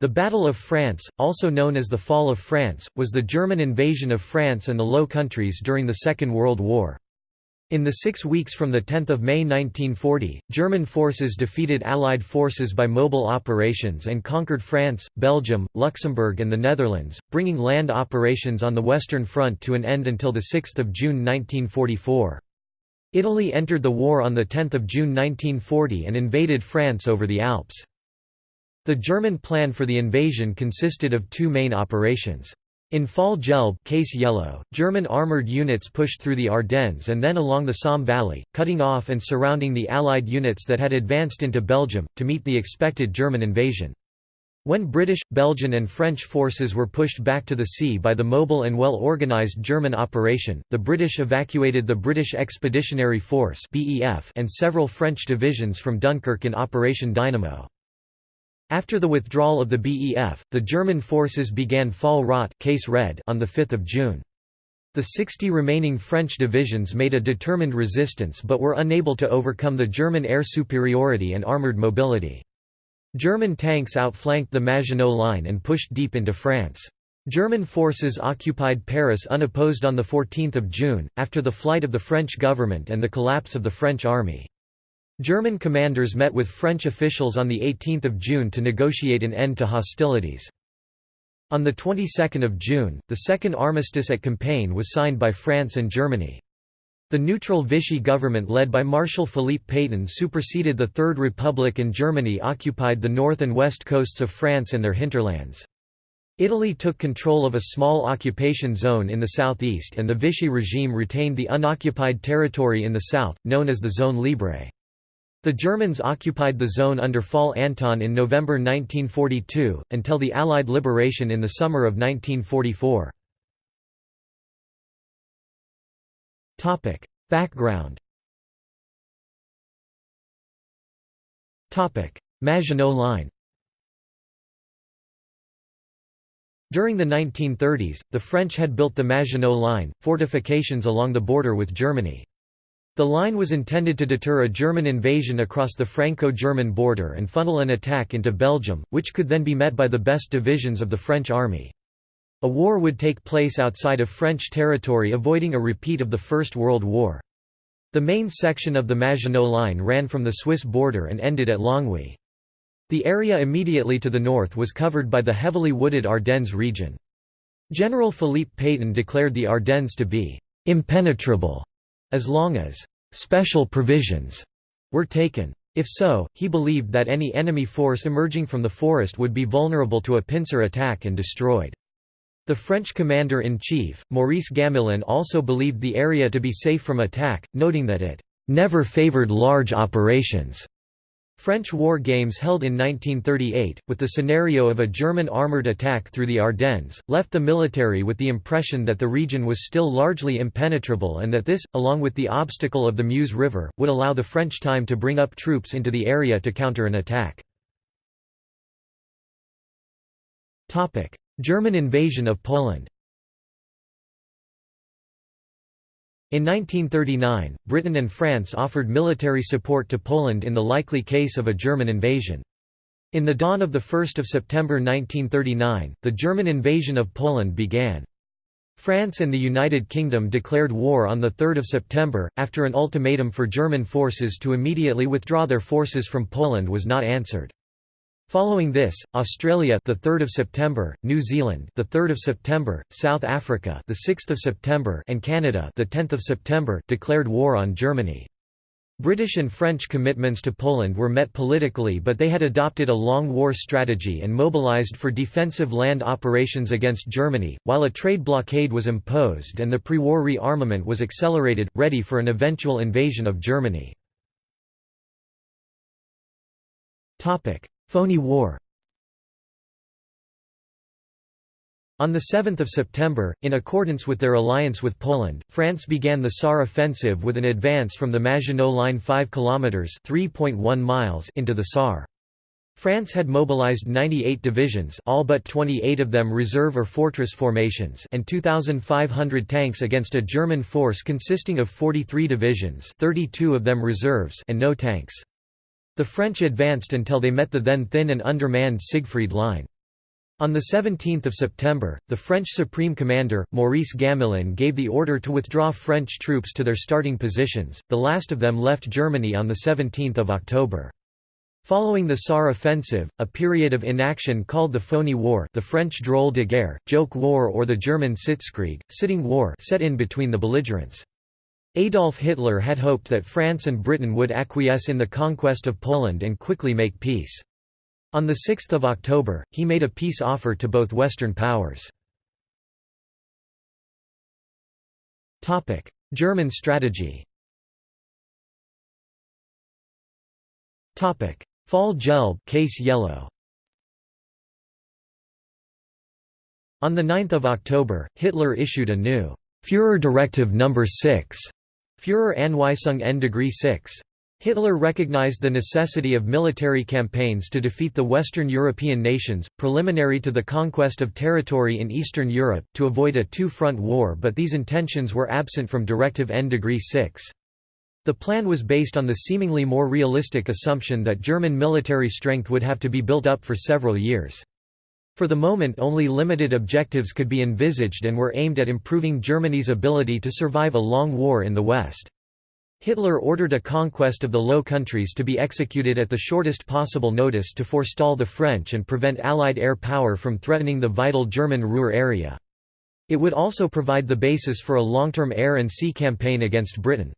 The Battle of France, also known as the Fall of France, was the German invasion of France and the Low Countries during the Second World War. In the six weeks from 10 May 1940, German forces defeated Allied forces by mobile operations and conquered France, Belgium, Luxembourg and the Netherlands, bringing land operations on the Western Front to an end until 6 June 1944. Italy entered the war on 10 June 1940 and invaded France over the Alps. The German plan for the invasion consisted of two main operations. In Fall Gelb case yellow, German armoured units pushed through the Ardennes and then along the Somme Valley, cutting off and surrounding the Allied units that had advanced into Belgium, to meet the expected German invasion. When British, Belgian and French forces were pushed back to the sea by the mobile and well-organised German operation, the British evacuated the British Expeditionary Force and several French divisions from Dunkirk in Operation Dynamo. After the withdrawal of the BEF, the German forces began Fall Rot case red on 5 June. The 60 remaining French divisions made a determined resistance but were unable to overcome the German air superiority and armoured mobility. German tanks outflanked the Maginot Line and pushed deep into France. German forces occupied Paris unopposed on 14 June, after the flight of the French government and the collapse of the French army. German commanders met with French officials on 18 June to negotiate an end to hostilities. On the 22nd of June, the second armistice at Compiègne was signed by France and Germany. The neutral Vichy government led by Marshal Philippe Pétain superseded the Third Republic and Germany occupied the north and west coasts of France and their hinterlands. Italy took control of a small occupation zone in the southeast and the Vichy regime retained the unoccupied territory in the south, known as the Zone Libre. The Germans occupied the zone under Fall Anton in November 1942, until the Allied liberation in the summer of 1944. Background Maginot Line During the 1930s, the French had built the Maginot Line, fortifications along the border with Germany. The line was intended to deter a German invasion across the Franco-German border and funnel an attack into Belgium, which could then be met by the best divisions of the French army. A war would take place outside of French territory avoiding a repeat of the First World War. The main section of the Maginot Line ran from the Swiss border and ended at Longwy. The area immediately to the north was covered by the heavily wooded Ardennes region. General Philippe Pétain declared the Ardennes to be «impenetrable» as long as «special provisions» were taken. If so, he believed that any enemy force emerging from the forest would be vulnerable to a pincer attack and destroyed. The French commander-in-chief, Maurice Gamelin also believed the area to be safe from attack, noting that it «never favored large operations» French war games held in 1938, with the scenario of a German armoured attack through the Ardennes, left the military with the impression that the region was still largely impenetrable and that this, along with the obstacle of the Meuse River, would allow the French time to bring up troops into the area to counter an attack. German invasion of Poland In 1939, Britain and France offered military support to Poland in the likely case of a German invasion. In the dawn of 1 September 1939, the German invasion of Poland began. France and the United Kingdom declared war on 3 September, after an ultimatum for German forces to immediately withdraw their forces from Poland was not answered. Following this, Australia the 3rd of September, New Zealand the 3rd of September, South Africa the 6th of September and Canada the 10th of September declared war on Germany. British and French commitments to Poland were met politically but they had adopted a long war strategy and mobilized for defensive land operations against Germany, while a trade blockade was imposed and the pre-war rearmament was accelerated, ready for an eventual invasion of Germany. Phoney War On 7 September, in accordance with their alliance with Poland, France began the Saar offensive with an advance from the Maginot Line 5 km miles into the Saar. France had mobilized 98 divisions all but 28 of them reserve or fortress formations and 2,500 tanks against a German force consisting of 43 divisions 32 of them reserves and no tanks. The French advanced until they met the then thin and undermanned Siegfried Line. On 17 September, the French Supreme Commander, Maurice Gamelin gave the order to withdraw French troops to their starting positions, the last of them left Germany on 17 October. Following the Saar offensive, a period of inaction called the Phony War the French drôle de guerre, joke war or the German Sitzkrieg, sitting war set in between the belligerents. Adolf Hitler had hoped that France and Britain would acquiesce in the conquest of Poland and quickly make peace. On 6 October, he made a peace offer to both Western powers. German strategy Fall Gelb case yellow. On 9 October, Hitler issued a new Führer Directive No. 6 Führer-Anweisung N degree 6 Hitler recognized the necessity of military campaigns to defeat the Western European nations, preliminary to the conquest of territory in Eastern Europe, to avoid a two-front war but these intentions were absent from Directive N degree 6. The plan was based on the seemingly more realistic assumption that German military strength would have to be built up for several years. For the moment only limited objectives could be envisaged and were aimed at improving Germany's ability to survive a long war in the West. Hitler ordered a conquest of the Low Countries to be executed at the shortest possible notice to forestall the French and prevent Allied air power from threatening the vital German Ruhr area. It would also provide the basis for a long-term air and sea campaign against Britain.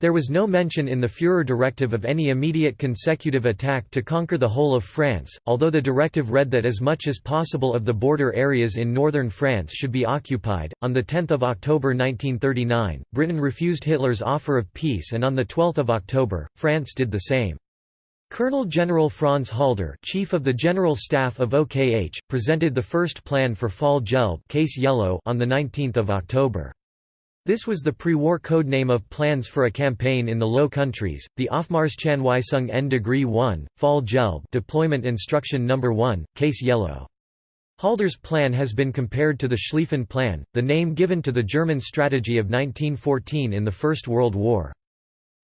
There was no mention in the Führer directive of any immediate consecutive attack to conquer the whole of France, although the directive read that as much as possible of the border areas in northern France should be occupied. On 10 October 1939, Britain refused Hitler's offer of peace and on 12 October, France did the same. Colonel General Franz Halder chief of the General Staff of OKH, presented the first plan for Fall Gelb case yellow on 19 October. This was the pre-war codename of plans for a campaign in the Low Countries, the Aufmarschanweisung N degree 1, Fall Gelb Deployment Instruction No. 1, Case Yellow. Halder's plan has been compared to the Schlieffen Plan, the name given to the German strategy of 1914 in the First World War.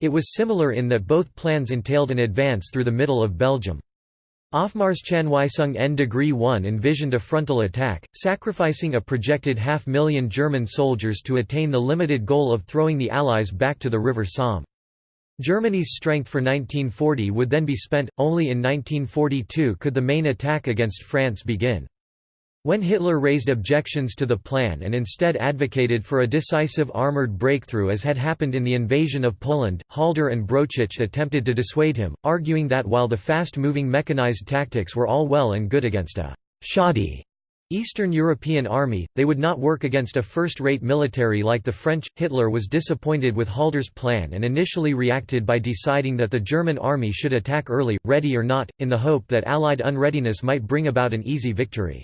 It was similar in that both plans entailed an advance through the middle of Belgium. Aufmarschanweisung N degree 1 envisioned a frontal attack, sacrificing a projected half-million German soldiers to attain the limited goal of throwing the Allies back to the River Somme. Germany's strength for 1940 would then be spent, only in 1942 could the main attack against France begin. When Hitler raised objections to the plan and instead advocated for a decisive armoured breakthrough as had happened in the invasion of Poland, Halder and Brauchitsch attempted to dissuade him, arguing that while the fast-moving mechanized tactics were all well and good against a «shoddy» Eastern European army, they would not work against a first-rate military like the French. Hitler was disappointed with Halder's plan and initially reacted by deciding that the German army should attack early, ready or not, in the hope that Allied unreadiness might bring about an easy victory.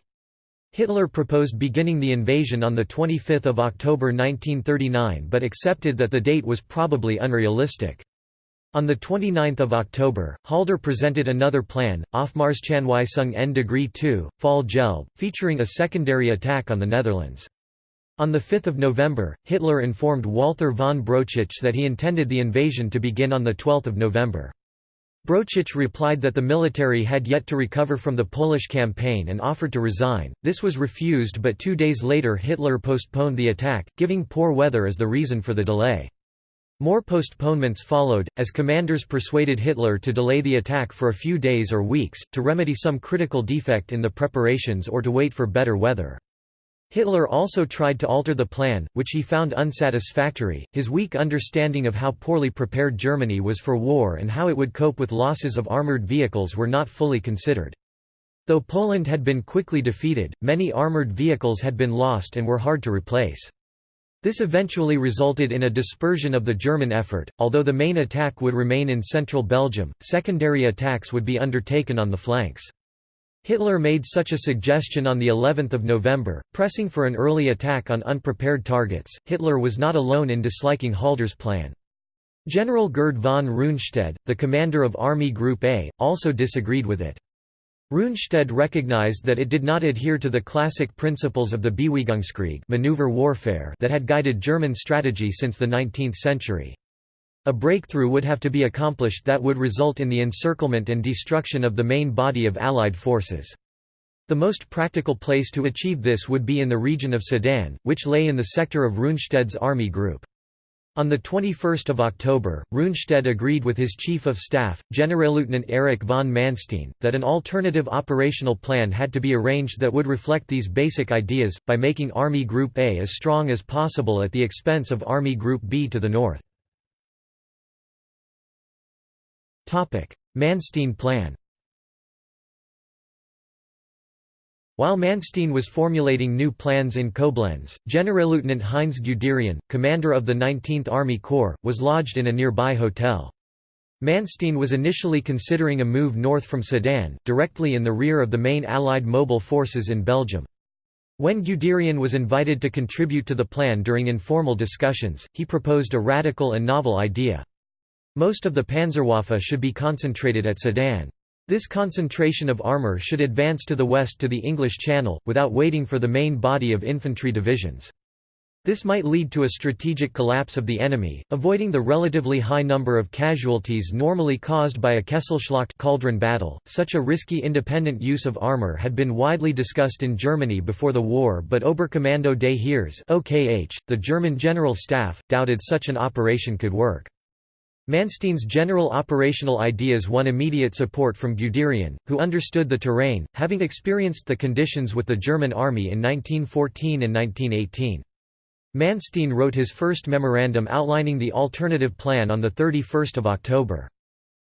Hitler proposed beginning the invasion on 25 October 1939 but accepted that the date was probably unrealistic. On 29 October, Halder presented another plan, Aufmarschanweisung N degree 2, Fall Gelb, featuring a secondary attack on the Netherlands. On 5 November, Hitler informed Walther von Brauchitsch that he intended the invasion to begin on 12 November. Brauchitsch replied that the military had yet to recover from the Polish campaign and offered to resign. This was refused but two days later Hitler postponed the attack, giving poor weather as the reason for the delay. More postponements followed, as commanders persuaded Hitler to delay the attack for a few days or weeks, to remedy some critical defect in the preparations or to wait for better weather. Hitler also tried to alter the plan, which he found unsatisfactory. His weak understanding of how poorly prepared Germany was for war and how it would cope with losses of armored vehicles were not fully considered. Though Poland had been quickly defeated, many armored vehicles had been lost and were hard to replace. This eventually resulted in a dispersion of the German effort, although the main attack would remain in central Belgium, secondary attacks would be undertaken on the flanks. Hitler made such a suggestion on the 11th of November, pressing for an early attack on unprepared targets. Hitler was not alone in disliking Halder's plan. General Gerd von Rundstedt, the commander of Army Group A, also disagreed with it. Rundstedt recognized that it did not adhere to the classic principles of the Bewegung maneuver warfare that had guided German strategy since the 19th century. A breakthrough would have to be accomplished that would result in the encirclement and destruction of the main body of Allied forces. The most practical place to achieve this would be in the region of Sedan, which lay in the sector of Rundstedt's army group. On 21 October, Rundstedt agreed with his Chief of Staff, Generalleutnant Erich von Manstein, that an alternative operational plan had to be arranged that would reflect these basic ideas, by making Army Group A as strong as possible at the expense of Army Group B to the north. Manstein Plan While Manstein was formulating new plans in Koblenz, Generalleutnant Heinz Guderian, commander of the 19th Army Corps, was lodged in a nearby hotel. Manstein was initially considering a move north from Sedan, directly in the rear of the main Allied mobile forces in Belgium. When Guderian was invited to contribute to the plan during informal discussions, he proposed a radical and novel idea. Most of the Panzerwaffe should be concentrated at Sedan. This concentration of armour should advance to the west to the English Channel, without waiting for the main body of infantry divisions. This might lead to a strategic collapse of the enemy, avoiding the relatively high number of casualties normally caused by a Kesselschlacht cauldron battle. Such a risky independent use of armor had been widely discussed in Germany before the war, but Oberkommando des Heers (OKH), the German General Staff, doubted such an operation could work. Manstein's general operational ideas won immediate support from Guderian, who understood the terrain, having experienced the conditions with the German army in 1914 and 1918. Manstein wrote his first memorandum outlining the alternative plan on 31 October.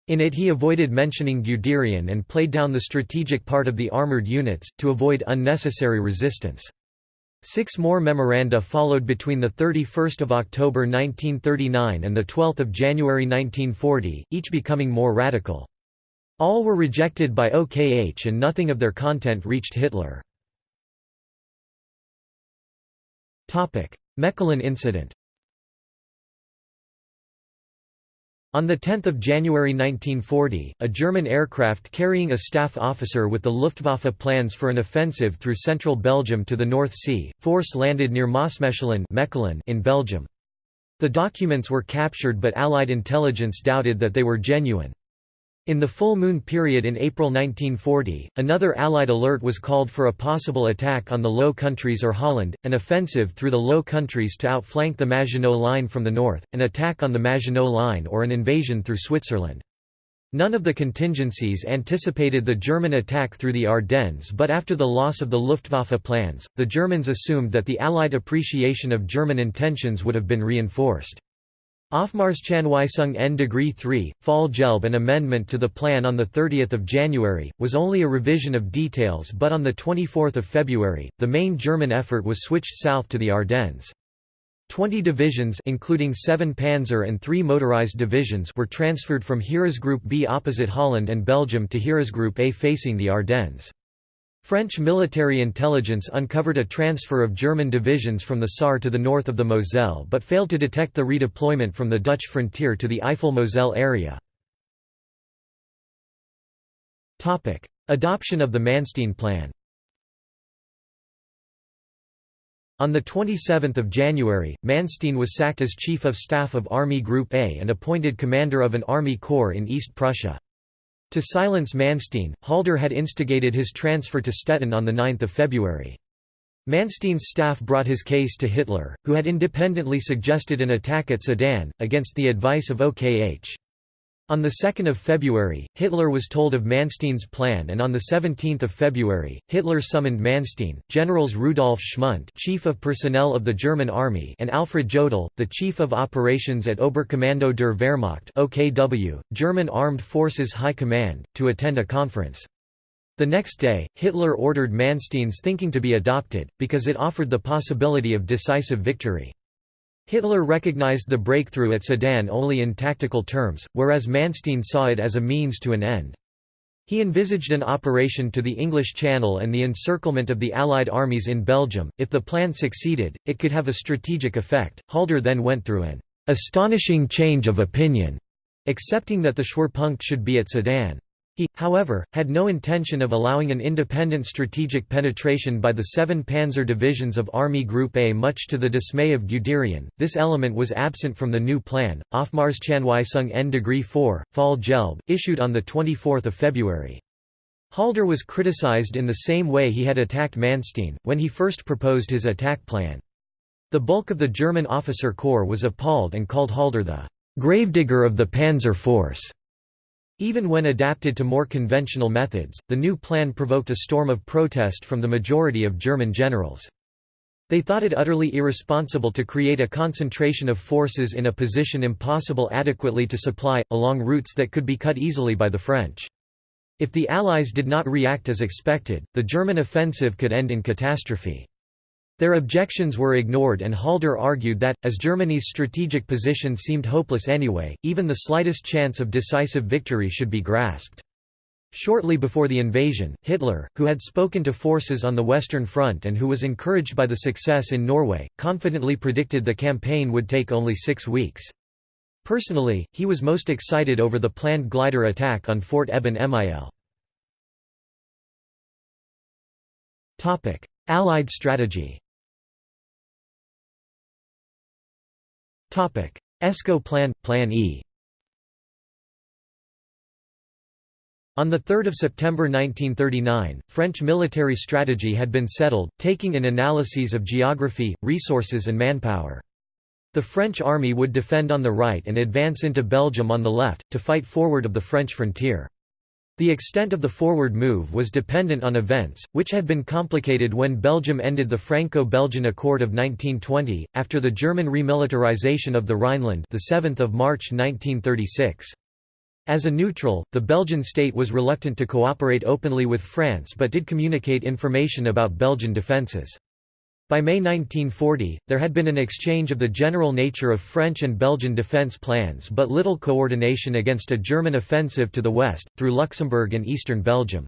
In it he avoided mentioning Guderian and played down the strategic part of the armoured units, to avoid unnecessary resistance. Six more memoranda followed between 31 October 1939 and 12 January 1940, each becoming more radical. All were rejected by OKH and nothing of their content reached Hitler. Mechelen incident On 10 January 1940, a German aircraft carrying a staff officer with the Luftwaffe plans for an offensive through central Belgium to the North Sea, force landed near Maasmechelen in Belgium. The documents were captured but Allied intelligence doubted that they were genuine. In the full moon period in April 1940, another Allied alert was called for a possible attack on the Low Countries or Holland, an offensive through the Low Countries to outflank the Maginot Line from the north, an attack on the Maginot Line or an invasion through Switzerland. None of the contingencies anticipated the German attack through the Ardennes but after the loss of the Luftwaffe plans, the Germans assumed that the Allied appreciation of German intentions would have been reinforced. Aufmarschanweisung N degree 3, Fall Gelb an amendment to the plan on 30 January, was only a revision of details but on 24 February, the main German effort was switched south to the Ardennes. Twenty divisions including seven Panzer and three motorized divisions were transferred from Heeresgruppe B opposite Holland and Belgium to Heeresgruppe A facing the Ardennes. French military intelligence uncovered a transfer of German divisions from the Saar to the north of the Moselle but failed to detect the redeployment from the Dutch frontier to the Eifel-Moselle area. Adoption of the Manstein Plan On 27 January, Manstein was sacked as Chief of Staff of Army Group A and appointed commander of an army corps in East Prussia. To silence Manstein, Halder had instigated his transfer to Stettin on 9 February. Manstein's staff brought his case to Hitler, who had independently suggested an attack at Sedan, against the advice of OKH. On 2 February, Hitler was told of Manstein's plan and on 17 February, Hitler summoned Manstein, Generals Rudolf Schmundt Chief of Personnel of the German Army and Alfred Jodl, the Chief of Operations at Oberkommando der Wehrmacht OKW, German Armed Forces High Command, to attend a conference. The next day, Hitler ordered Manstein's thinking to be adopted, because it offered the possibility of decisive victory. Hitler recognized the breakthrough at Sedan only in tactical terms, whereas Manstein saw it as a means to an end. He envisaged an operation to the English Channel and the encirclement of the Allied armies in Belgium. If the plan succeeded, it could have a strategic effect. Halder then went through an astonishing change of opinion, accepting that the Schwerpunkt should be at Sedan. He, however, had no intention of allowing an independent strategic penetration by the seven panzer divisions of Army Group A much to the dismay of Guderian. This element was absent from the new plan, Aufmarschanweisung N degree 4, Fall Gelb, issued on 24 February. Halder was criticized in the same way he had attacked Manstein, when he first proposed his attack plan. The bulk of the German officer corps was appalled and called Halder the "...gravedigger of the panzer force." Even when adapted to more conventional methods, the new plan provoked a storm of protest from the majority of German generals. They thought it utterly irresponsible to create a concentration of forces in a position impossible adequately to supply, along routes that could be cut easily by the French. If the Allies did not react as expected, the German offensive could end in catastrophe. Their objections were ignored and Halder argued that, as Germany's strategic position seemed hopeless anyway, even the slightest chance of decisive victory should be grasped. Shortly before the invasion, Hitler, who had spoken to forces on the Western Front and who was encouraged by the success in Norway, confidently predicted the campaign would take only six weeks. Personally, he was most excited over the planned glider attack on Fort Eben Emael. Allied strategy Escaut Plan – Plan E On 3 September 1939, French military strategy had been settled, taking in analyses of geography, resources and manpower. The French army would defend on the right and advance into Belgium on the left, to fight forward of the French frontier. The extent of the forward move was dependent on events, which had been complicated when Belgium ended the Franco-Belgian Accord of 1920, after the German remilitarization of the Rhineland the 7th of March 1936. As a neutral, the Belgian state was reluctant to cooperate openly with France but did communicate information about Belgian defences. By May 1940, there had been an exchange of the general nature of French and Belgian defence plans but little coordination against a German offensive to the west, through Luxembourg and eastern Belgium.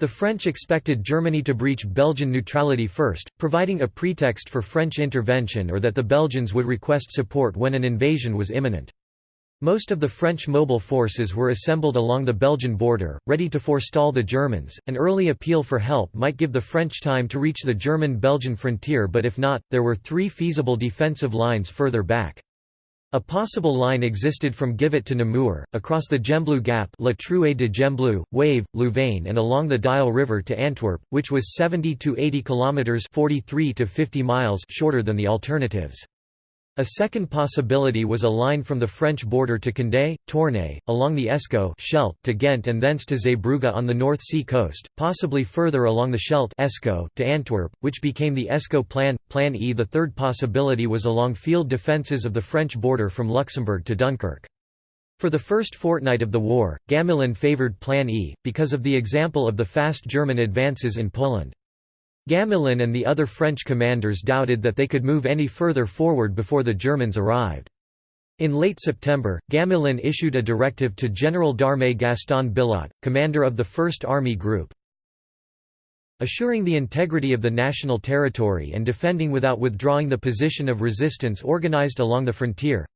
The French expected Germany to breach Belgian neutrality first, providing a pretext for French intervention or that the Belgians would request support when an invasion was imminent. Most of the French mobile forces were assembled along the Belgian border, ready to forestall the Germans. An early appeal for help might give the French time to reach the German-Belgian frontier but if not, there were three feasible defensive lines further back. A possible line existed from Givet to Namur, across the Gembloux Gap La Trouée de Gembloux, Wavre, Louvain and along the Dyle River to Antwerp, which was 70 to 80 kilometers 43 to 50 miles shorter than the alternatives. A second possibility was a line from the French border to Condé, Tournai, along the Escaut Scheldt to Ghent and thence to Zeebrugge on the North Sea coast, possibly further along the Scheldt Escaut to Antwerp, which became the Escaut Plan. Plan E The third possibility was along field defences of the French border from Luxembourg to Dunkirk. For the first fortnight of the war, Gamelin favoured Plan E, because of the example of the fast German advances in Poland. Gamelin and the other French commanders doubted that they could move any further forward before the Germans arrived. In late September, Gamelin issued a directive to General d'Armée Gaston Billotte, commander of the 1st Army Group, assuring the integrity of the national territory and defending without withdrawing the position of resistance organized along the frontier,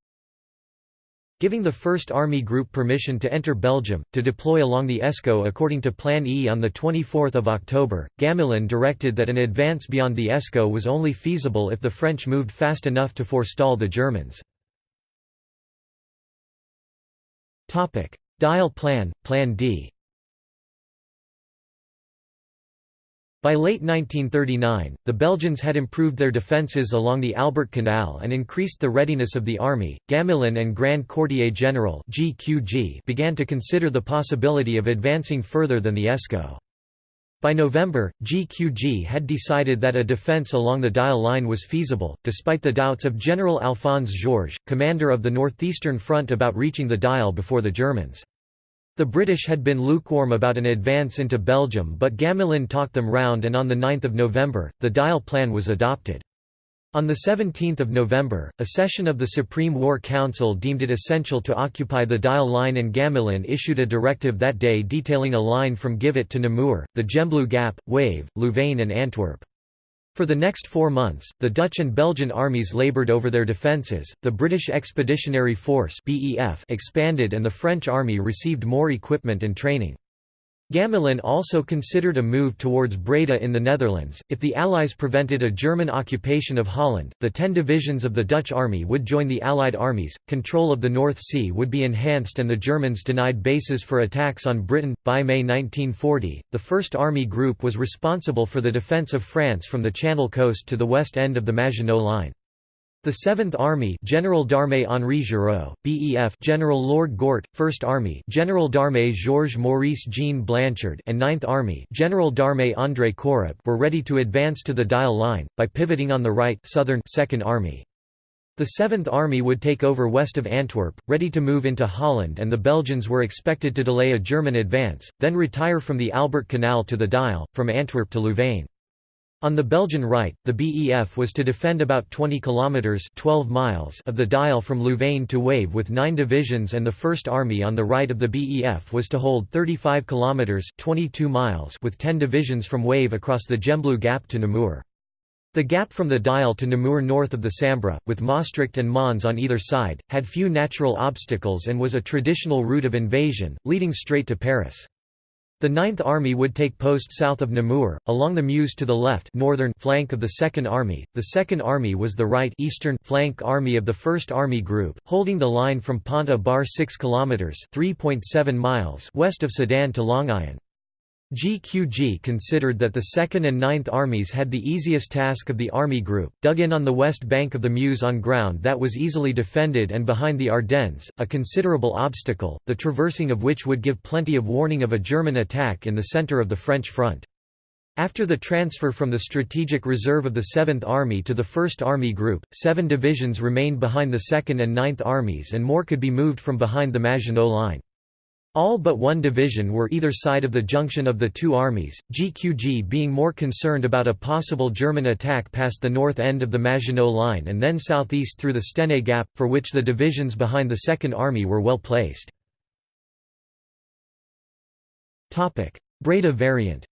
giving the 1st Army Group permission to enter Belgium, to deploy along the Escaut according to Plan E on 24 October. Gamelin directed that an advance beyond the Escaut was only feasible if the French moved fast enough to forestall the Germans. Dyle Plan, Plan D By late 1939, the Belgians had improved their defences along the Albert Canal and increased the readiness of the army. Gamelin and Grand Quartier General (GQG) began to consider the possibility of advancing further than the Escaut. By November, GQG had decided that a defence along the Dyle line was feasible, despite the doubts of General Alphonse Georges, commander of the Northeastern Front about reaching the Dyle before the Germans. The British had been lukewarm about an advance into Belgium but Gamelin talked them round and on 9 November, the Dyle Plan was adopted. On 17 November, a session of the Supreme War Council deemed it essential to occupy the Dyle Line and Gamelin issued a directive that day detailing a line from Givet to Namur, the Gembloux Gap, Wavre, Louvain and Antwerp. For the next four months, the Dutch and Belgian armies laboured over their defences, the British Expeditionary Force expanded and the French army received more equipment and training. Gamelin also considered a move towards Breda in the Netherlands. If the Allies prevented a German occupation of Holland, the ten divisions of the Dutch army would join the Allied armies, control of the North Sea would be enhanced, and the Germans denied bases for attacks on Britain. By May 1940, the First Army Group was responsible for the defence of France from the Channel coast to the west end of the Maginot Line. The 7th Army General d'Armée Henri Giraud, BEF General Lord Gort, 1st Army General d'Armée Georges Maurice Jean Blanchard and 9th Army General d'Armée André Corap were ready to advance to the Dyle Line, by pivoting on the right southern 2nd Army. The 7th Army would take over west of Antwerp, ready to move into Holland and the Belgians were expected to delay a German advance, then retire from the Albert Canal to the Dyle, from Antwerp to Louvain. On the Belgian right, the BEF was to defend about 20 kilometers (12 miles) of the Dyle from Louvain to Wavre with 9 divisions and the 1st Army on the right of the BEF was to hold 35 kilometers (22 miles) with 10 divisions from Wavre across the Gembloux Gap to Namur. The gap from the Dyle to Namur north of the Sambre, with Maastricht and Mons on either side, had few natural obstacles and was a traditional route of invasion, leading straight to Paris. The Ninth Army would take post south of Namur, along the Meuse to the left northern flank of the Second Army. The Second Army was the right eastern flank army of the First Army Group, holding the line from Pont-à-Bar 6 km (3.7 miles) west of Sedan to Longuyon. GQG considered that the 2nd and 9th Armies had the easiest task of the Army Group, dug in on the west bank of the Meuse on ground that was easily defended and behind the Ardennes, a considerable obstacle, the traversing of which would give plenty of warning of a German attack in the centre of the French front. After the transfer from the strategic reserve of the 7th Army to the 1st Army Group, seven divisions remained behind the 2nd and 9th Armies and more could be moved from behind the Maginot Line. All but one division were either side of the junction of the two armies, GQG being more concerned about a possible German attack past the north end of the Maginot Line and then southeast through the Stenay Gap, for which the divisions behind the Second Army were well placed. Breda variant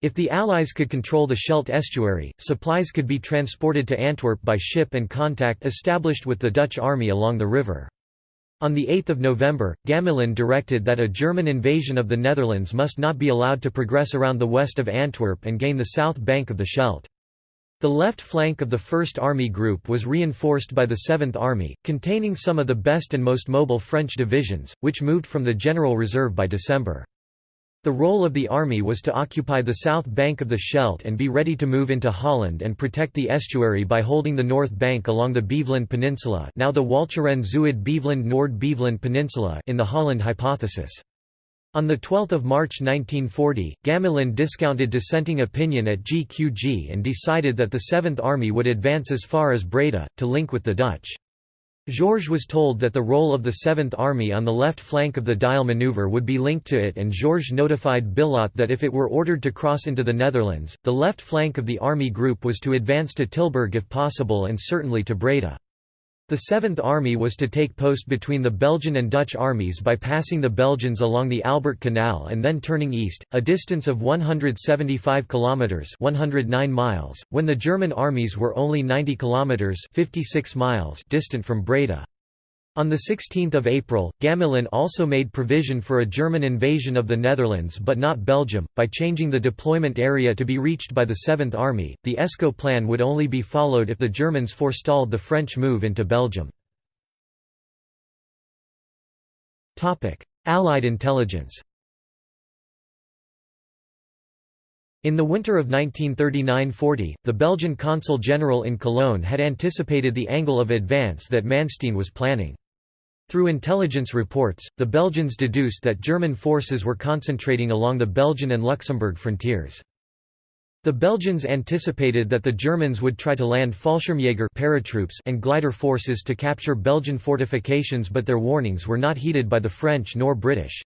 If the Allies could control the Scheldt estuary, supplies could be transported to Antwerp by ship and contact established with the Dutch army along the river. On 8 November, Gamelin directed that a German invasion of the Netherlands must not be allowed to progress around the west of Antwerp and gain the south bank of the Scheldt. The left flank of the 1st Army Group was reinforced by the 7th Army, containing some of the best and most mobile French divisions, which moved from the General Reserve by December. The role of the army was to occupy the south bank of the Scheldt and be ready to move into Holland and protect the estuary by holding the north bank along the Beveland Peninsula now the Walcheren Zuid Beveland Noord Beveland Peninsula in the Holland hypothesis. On 12 March 1940, Gamelin discounted dissenting opinion at GQG and decided that the Seventh Army would advance as far as Breda, to link with the Dutch. Georges was told that the role of the Seventh Army on the left flank of the Dyle maneuver would be linked to it and Georges notified Billotte that if it were ordered to cross into the Netherlands, the left flank of the army group was to advance to Tilburg if possible and certainly to Breda. The Seventh Army was to take post between the Belgian and Dutch armies by passing the Belgians along the Albert Canal and then turning east, a distance of 175 kilometers (109 miles), when the German armies were only 90 kilometers (56 miles) distant from Breda. On 16 April, Gamelin also made provision for a German invasion of the Netherlands but not Belgium, by changing the deployment area to be reached by the 7th Army. The Escaut plan would only be followed if the Germans forestalled the French move into Belgium. Allied intelligence In the winter of 1939–40, the Belgian consul general in Cologne had anticipated the angle of advance that Manstein was planning. Through intelligence reports, the Belgians deduced that German forces were concentrating along the Belgian and Luxembourg frontiers. The Belgians anticipated that the Germans would try to land Fallschirmjäger paratroops and glider forces to capture Belgian fortifications but their warnings were not heeded by the French nor British.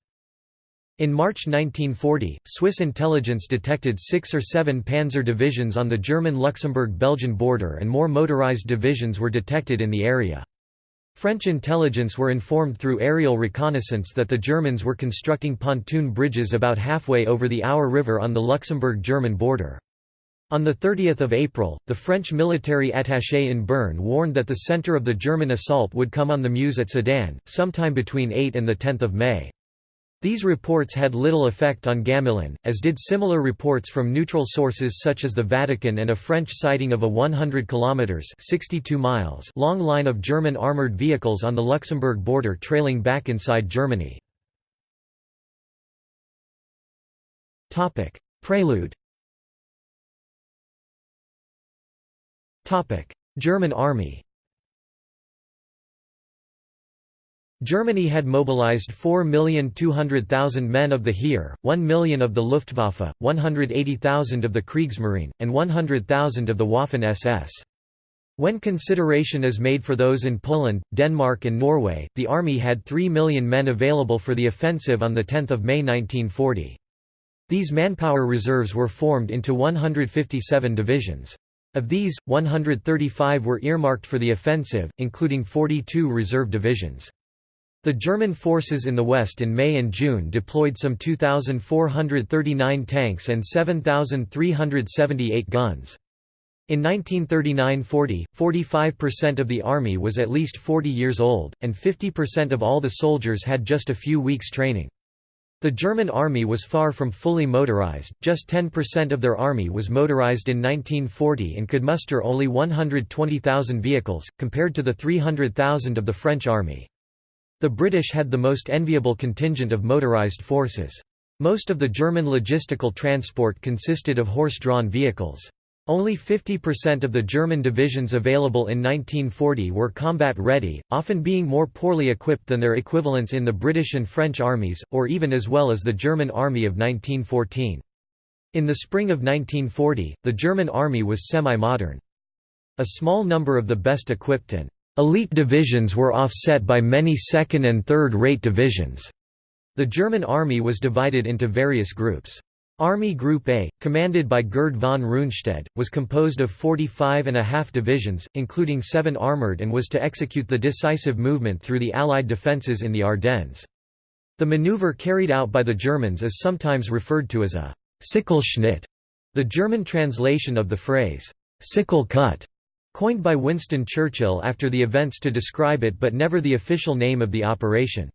In March 1940, Swiss intelligence detected six or seven panzer divisions on the German-Luxembourg-Belgian border and more motorized divisions were detected in the area. French intelligence were informed through aerial reconnaissance that the Germans were constructing pontoon bridges about halfway over the Our River on the Luxembourg-German border. On 30 April, the French military attaché in Bern warned that the centre of the German assault would come on the Meuse at Sedan, sometime between 8 and 10 May. These reports had little effect on Gamelin, as did similar reports from neutral sources such as the Vatican and a French sighting of a 100 kilometers (62 miles) long line of German armored vehicles on the Luxembourg border trailing back inside Germany. Topic: Prelude. Topic: German Army. Germany had mobilized 4,200,000 men of the Heer, 1 million of the Luftwaffe, 180,000 of the Kriegsmarine, and 100,000 of the Waffen-SS. When consideration is made for those in Poland, Denmark and Norway, the army had 3 million men available for the offensive on 10 May 1940. These manpower reserves were formed into 157 divisions. Of these, 135 were earmarked for the offensive, including 42 reserve divisions. The German forces in the west in May and June deployed some 2,439 tanks and 7,378 guns. In 1939–40, 45% of the army was at least 40 years old, and 50% of all the soldiers had just a few weeks training. The German army was far from fully motorized, just 10% of their army was motorized in 1940 and could muster only 120,000 vehicles, compared to the 300,000 of the French army. The British had the most enviable contingent of motorised forces. Most of the German logistical transport consisted of horse-drawn vehicles. Only 50% of the German divisions available in 1940 were combat-ready, often being more poorly equipped than their equivalents in the British and French armies, or even as well as the German army of 1914. In the spring of 1940, the German army was semi-modern. A small number of the best equipped and Elite divisions were offset by many second- and third-rate divisions. The German army was divided into various groups. Army Group A, commanded by Gerd von Rundstedt, was composed of 45 and a half divisions, including seven armoured and was to execute the decisive movement through the Allied defences in the Ardennes. The maneuver carried out by the Germans is sometimes referred to as a «Sichelschnitt», the German translation of the phrase «sickle cut», Coined by Winston Churchill after the events to describe it but never the official name of the operation.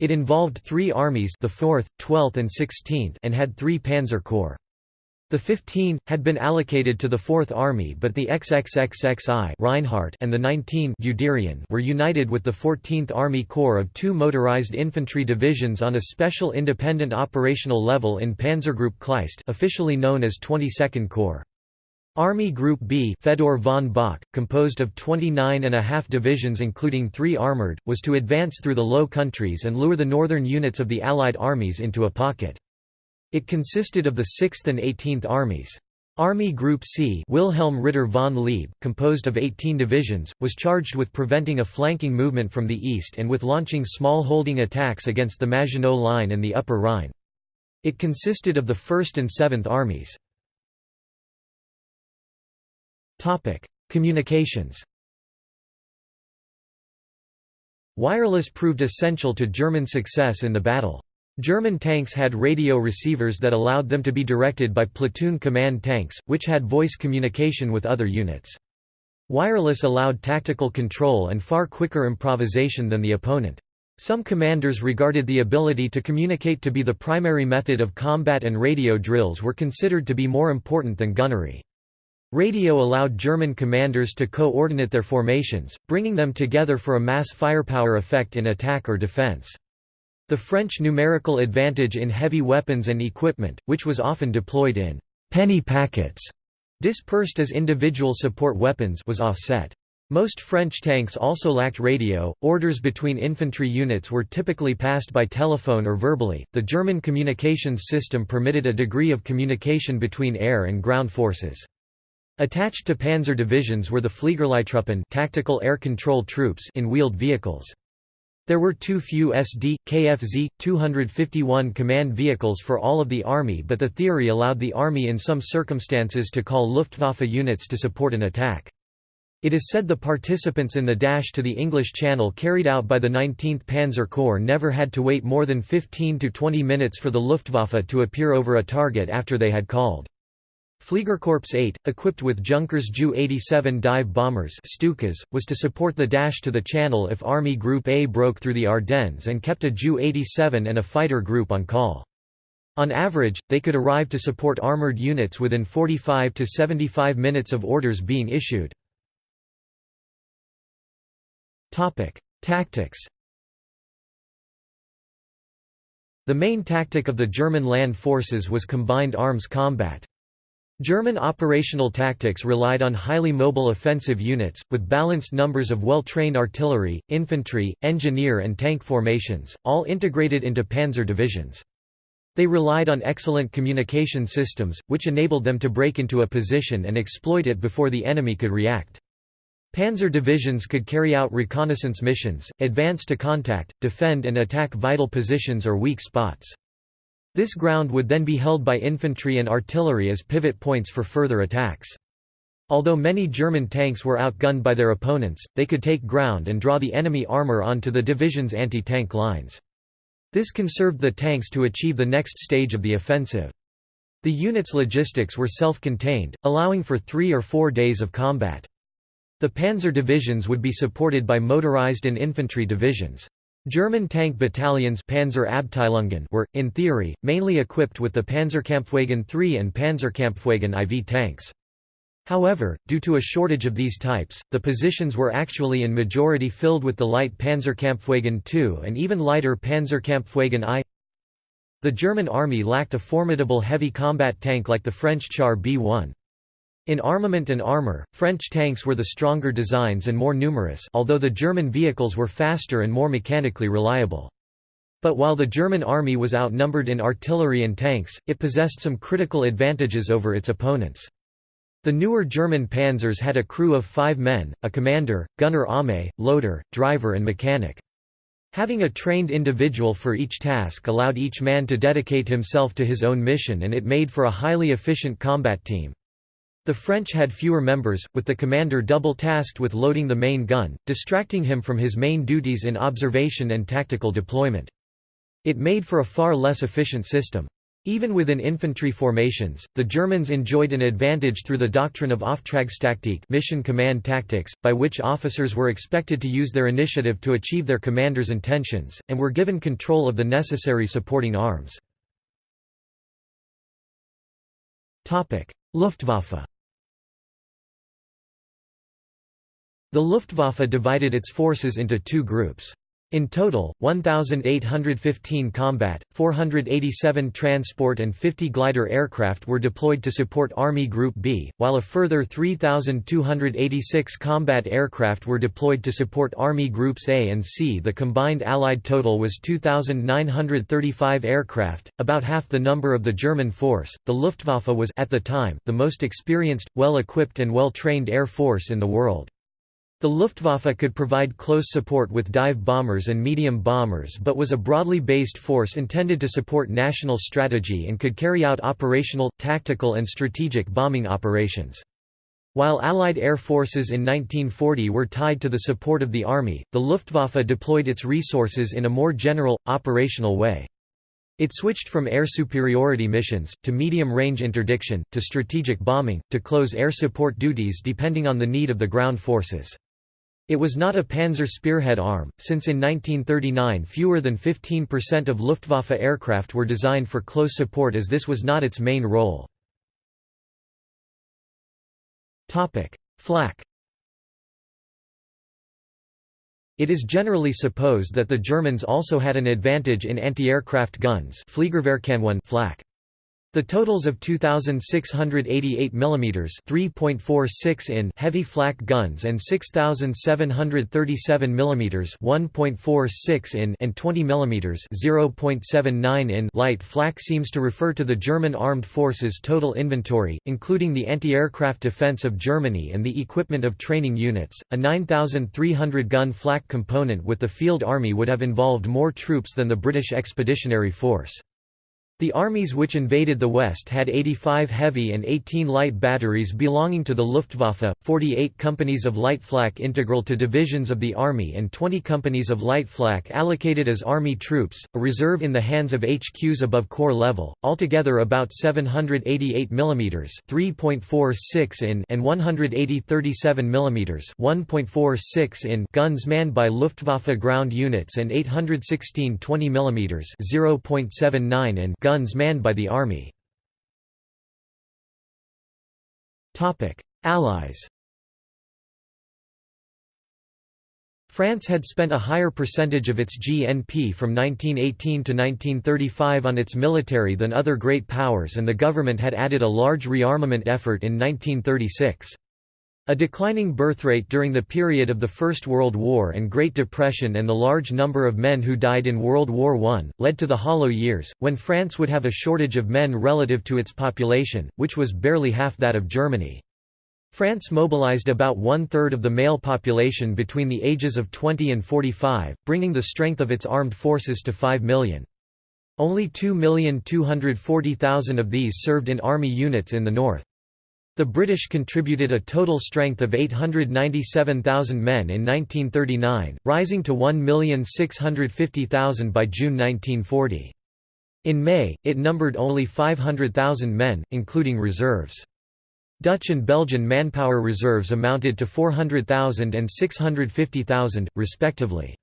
It involved three armies the 4th, 12th and 16th and had three panzer corps. The 15, had been allocated to the 4th Army but the XXXXI Reinhardt and the 19 Guderian were united with the 14th Army Corps of two motorized infantry divisions on a special independent operational level in Panzergruppe Kleist officially known as 22nd Corps. Army Group B Fedor von Bock, composed of 29 and a half divisions including three armoured, was to advance through the Low Countries and lure the northern units of the Allied armies into a pocket. It consisted of the 6th and 18th Armies. Army Group C Wilhelm Ritter von Leeb, composed of 18 divisions, was charged with preventing a flanking movement from the east and with launching small holding attacks against the Maginot Line and the Upper Rhine. It consisted of the 1st and 7th Armies. Topic: Communications. Wireless proved essential to German success in the battle. German tanks had radio receivers that allowed them to be directed by platoon command tanks, which had voice communication with other units. Wireless allowed tactical control and far quicker improvisation than the opponent. Some commanders regarded the ability to communicate to be the primary method of combat and radio drills were considered to be more important than gunnery. Radio allowed German commanders to coordinate their formations, bringing them together for a mass firepower effect in attack or defense. The French numerical advantage in heavy weapons and equipment, which was often deployed in penny packets, dispersed as individual support weapons was offset. Most French tanks also lacked radio. Orders between infantry units were typically passed by telephone or verbally. The German communications system permitted a degree of communication between air and ground forces. Attached to panzer divisions were the Fliegerleittruppen tactical air control troops in wheeled vehicles. There were too few SD, KFZ, 251 command vehicles for all of the army but the theory allowed the army in some circumstances to call Luftwaffe units to support an attack. It is said the participants in the dash to the English Channel carried out by the 19th Panzer Corps never had to wait more than 15 to 20 minutes for the Luftwaffe to appear over a target after they had called. Fliegerkorps 8, equipped with Junkers Ju-87 dive bombers Stukas, was to support the dash to the Channel if Army Group A broke through the Ardennes and kept a Ju-87 and a fighter group on call. On average, they could arrive to support armoured units within 45 to 75 minutes of orders being issued. Tactics The main tactic of the German land forces was combined arms combat. German operational tactics relied on highly mobile offensive units, with balanced numbers of well-trained artillery, infantry, engineer and tank formations, all integrated into panzer divisions. They relied on excellent communication systems, which enabled them to break into a position and exploit it before the enemy could react. Panzer divisions could carry out reconnaissance missions, advance to contact, defend and attack vital positions or weak spots. This ground would then be held by infantry and artillery as pivot points for further attacks. Although many German tanks were outgunned by their opponents, they could take ground and draw the enemy armor onto the division's anti-tank lines. This conserved the tanks to achieve the next stage of the offensive. The unit's logistics were self-contained, allowing for three or four days of combat. The panzer divisions would be supported by motorized and infantry divisions. German tank battalions Panzer were, in theory, mainly equipped with the Panzerkampfwagen III and Panzerkampfwagen IV tanks. However, due to a shortage of these types, the positions were actually in majority filled with the light Panzerkampfwagen II and even lighter Panzerkampfwagen I. The German army lacked a formidable heavy combat tank like the French Char B-1. In armament and armor, French tanks were the stronger designs and more numerous although the German vehicles were faster and more mechanically reliable. But while the German army was outnumbered in artillery and tanks, it possessed some critical advantages over its opponents. The newer German panzers had a crew of five men, a commander, gunner Ame, loader, driver and mechanic. Having a trained individual for each task allowed each man to dedicate himself to his own mission and it made for a highly efficient combat team. The French had fewer members, with the commander double-tasked with loading the main gun, distracting him from his main duties in observation and tactical deployment. It made for a far less efficient system. Even within infantry formations, the Germans enjoyed an advantage through the doctrine of Auftragstaktik mission command tactics, by which officers were expected to use their initiative to achieve their commander's intentions, and were given control of the necessary supporting arms. Luftwaffe The Luftwaffe divided its forces into two groups. In total, 1,815 combat, 487 transport and 50 glider aircraft were deployed to support Army Group B, while a further 3,286 combat aircraft were deployed to support Army Groups A and C. The combined Allied total was 2,935 aircraft, about half the number of the German force. The Luftwaffe was at the time the most experienced, well-equipped and well-trained air force in the world. The Luftwaffe could provide close support with dive bombers and medium bombers but was a broadly based force intended to support national strategy and could carry out operational, tactical and strategic bombing operations. While Allied air forces in 1940 were tied to the support of the Army, the Luftwaffe deployed its resources in a more general, operational way. It switched from air superiority missions, to medium-range interdiction, to strategic bombing, to close air support duties depending on the need of the ground forces. It was not a Panzer Spearhead arm, since in 1939 fewer than 15% of Luftwaffe aircraft were designed for close support as this was not its main role. Flak It is generally supposed that the Germans also had an advantage in anti-aircraft guns flak. The totals of 2688 mm 3.46 in heavy flak guns and 6737 mm 1.46 in and 20 mm 0.79 in light flak seems to refer to the German armed forces total inventory, including the anti-aircraft defense of Germany and the equipment of training units. A 9300 gun flak component with the field army would have involved more troops than the British Expeditionary Force. The armies which invaded the West had 85 heavy and 18 light batteries belonging to the Luftwaffe, 48 companies of light flak integral to divisions of the Army and 20 companies of light flak allocated as Army troops, a reserve in the hands of HQs above corps level, altogether about 788 mm 3.46 in and 180 37 mm 1.46 in guns manned by Luftwaffe ground units and 816 20 mm 0.79 in guns manned by the Army. Allies France had spent a higher percentage of its GNP from 1918 to 1935 on its military than other great powers and the government had added a large rearmament effort in 1936. A declining birth rate during the period of the First World War and Great Depression and the large number of men who died in World War I, led to the Hollow Years, when France would have a shortage of men relative to its population, which was barely half that of Germany. France mobilized about one-third of the male population between the ages of 20 and 45, bringing the strength of its armed forces to 5 million. Only 2,240,000 of these served in army units in the north. The British contributed a total strength of 897,000 men in 1939, rising to 1,650,000 by June 1940. In May, it numbered only 500,000 men, including reserves. Dutch and Belgian manpower reserves amounted to 400,000 and 650,000, respectively.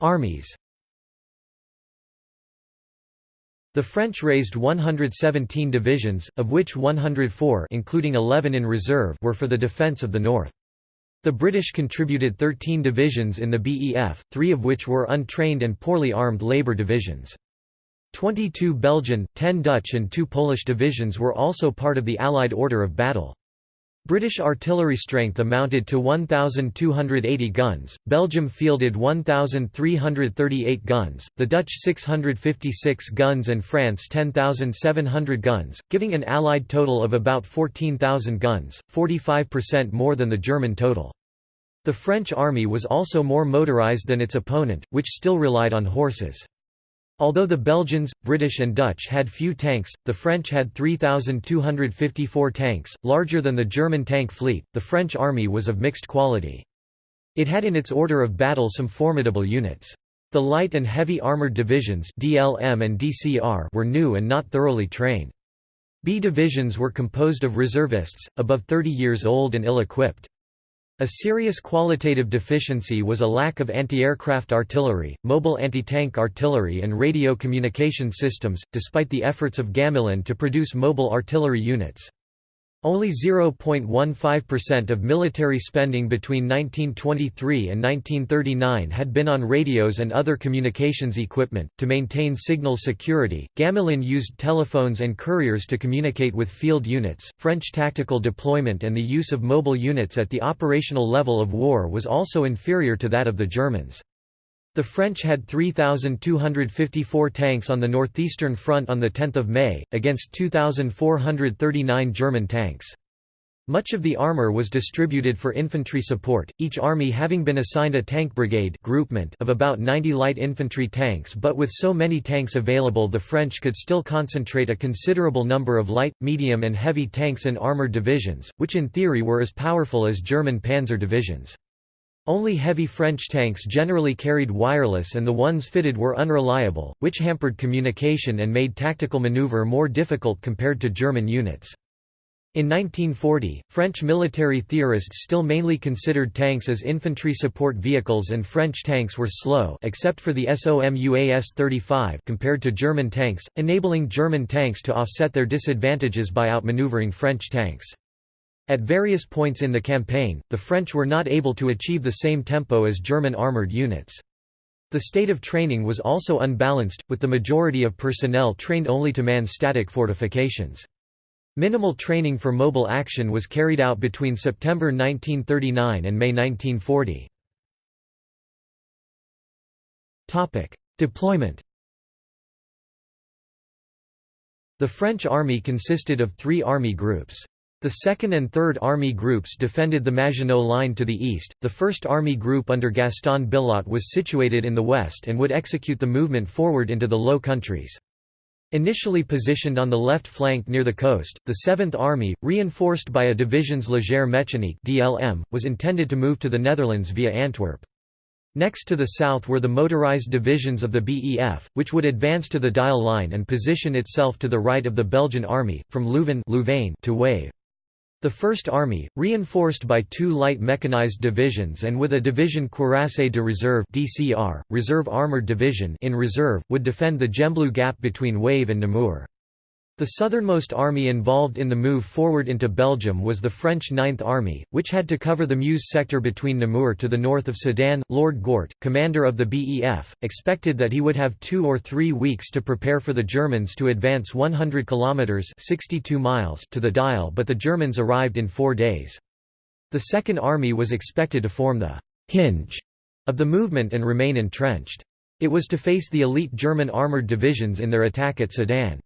Armies The French raised 117 divisions, of which 104 including 11 in reserve were for the defence of the north. The British contributed 13 divisions in the BEF, three of which were untrained and poorly armed labour divisions. 22 Belgian, 10 Dutch and 2 Polish divisions were also part of the Allied order of battle. British artillery strength amounted to 1,280 guns, Belgium fielded 1,338 guns, the Dutch 656 guns and France 10,700 guns, giving an Allied total of about 14,000 guns, 45% more than the German total. The French army was also more motorised than its opponent, which still relied on horses. Although the Belgians, British and Dutch had few tanks, the French had 3,254 tanks, larger than the German tank fleet. The French army was of mixed quality. It had in its order of battle some formidable units. The light and heavy armored divisions DLM and DCR were new and not thoroughly trained. B divisions were composed of reservists, above 30 years old and ill-equipped. A serious qualitative deficiency was a lack of anti-aircraft artillery, mobile anti-tank artillery and radio communication systems, despite the efforts of Gamelin to produce mobile artillery units. Only 0.15% of military spending between 1923 and 1939 had been on radios and other communications equipment. To maintain signal security, Gamelin used telephones and couriers to communicate with field units. French tactical deployment and the use of mobile units at the operational level of war was also inferior to that of the Germans. The French had 3,254 tanks on the northeastern front on 10 May, against 2,439 German tanks. Much of the armour was distributed for infantry support, each army having been assigned a tank brigade groupement of about 90 light infantry tanks but with so many tanks available the French could still concentrate a considerable number of light, medium and heavy tanks in armoured divisions, which in theory were as powerful as German panzer divisions. Only heavy French tanks generally carried wireless and the ones fitted were unreliable, which hampered communication and made tactical maneuver more difficult compared to German units. In 1940, French military theorists still mainly considered tanks as infantry support vehicles and French tanks were slow except for the SOMUA S-35 compared to German tanks, enabling German tanks to offset their disadvantages by outmaneuvering French tanks. At various points in the campaign, the French were not able to achieve the same tempo as German armoured units. The state of training was also unbalanced, with the majority of personnel trained only to man static fortifications. Minimal training for mobile action was carried out between September 1939 and May 1940. Deployment The French army consisted of three army groups. The 2nd and 3rd Army groups defended the Maginot Line to the east, the 1st Army Group under Gaston Billotte was situated in the west and would execute the movement forward into the Low Countries. Initially positioned on the left flank near the coast, the 7th Army, reinforced by a divisions Légère Mécanique (DLM), was intended to move to the Netherlands via Antwerp. Next to the south were the motorized divisions of the BEF, which would advance to the Dyle Line and position itself to the right of the Belgian army, from Leuven to Wavre. The First Army, reinforced by two light mechanized divisions and with a division Cuirassé de Reserve (DCR), Reserve Armored Division in reserve, would defend the Gembloux Gap between Wavre and Namur. The southernmost army involved in the move forward into Belgium was the French Ninth Army, which had to cover the Meuse sector between Namur to the north of Sedan. Lord Gort, commander of the BEF, expected that he would have two or three weeks to prepare for the Germans to advance 100 kilometres 62 miles to the Dyle but the Germans arrived in four days. The Second Army was expected to form the «hinge» of the movement and remain entrenched. It was to face the elite German armoured divisions in their attack at Sedan.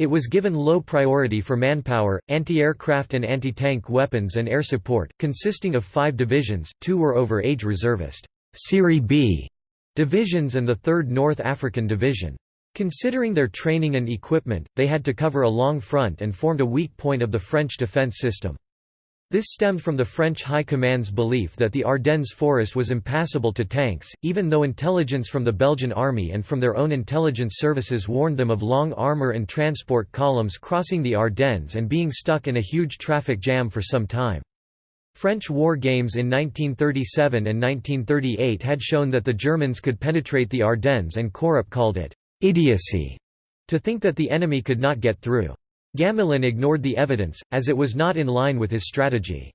It was given low priority for manpower, anti-aircraft and anti-tank weapons and air support, consisting of five divisions, two were over-age reservist Serie B divisions and the 3rd North African Division. Considering their training and equipment, they had to cover a long front and formed a weak point of the French defence system. This stemmed from the French High Command's belief that the Ardennes forest was impassable to tanks, even though intelligence from the Belgian army and from their own intelligence services warned them of long armour and transport columns crossing the Ardennes and being stuck in a huge traffic jam for some time. French war games in 1937 and 1938 had shown that the Germans could penetrate the Ardennes and Corap called it idiocy to think that the enemy could not get through. Gamelin ignored the evidence, as it was not in line with his strategy.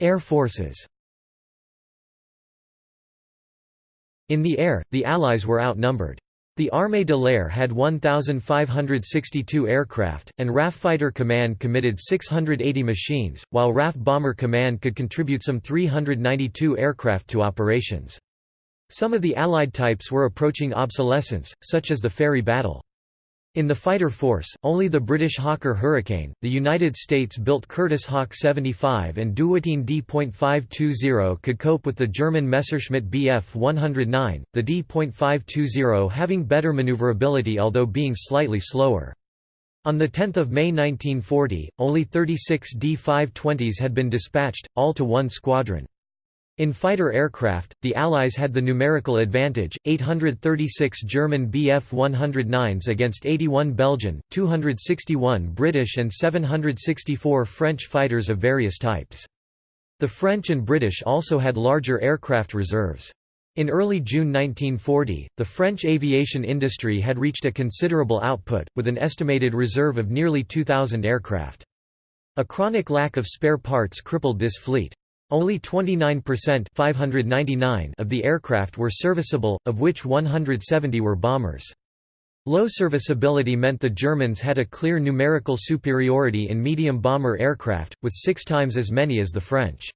Air forces In the air, the Allies were outnumbered. The Armée de l'Air had 1,562 aircraft, and RAF Fighter Command committed 680 machines, while RAF Bomber Command could contribute some 392 aircraft to operations. Some of the Allied types were approaching obsolescence, such as the Fairey Battle. In the fighter force, only the British Hawker Hurricane, the United States-built Curtiss Hawk 75 and Dewoitine D.520 could cope with the German Messerschmitt Bf 109, the D.520 having better maneuverability although being slightly slower. On 10 May 1940, only 36 D-520s had been dispatched, all to one squadron. In fighter aircraft, the Allies had the numerical advantage, 836 German Bf-109s against 81 Belgian, 261 British and 764 French fighters of various types. The French and British also had larger aircraft reserves. In early June 1940, the French aviation industry had reached a considerable output, with an estimated reserve of nearly 2,000 aircraft. A chronic lack of spare parts crippled this fleet. Only 29% 599 of the aircraft were serviceable, of which 170 were bombers. Low serviceability meant the Germans had a clear numerical superiority in medium bomber aircraft, with six times as many as the French.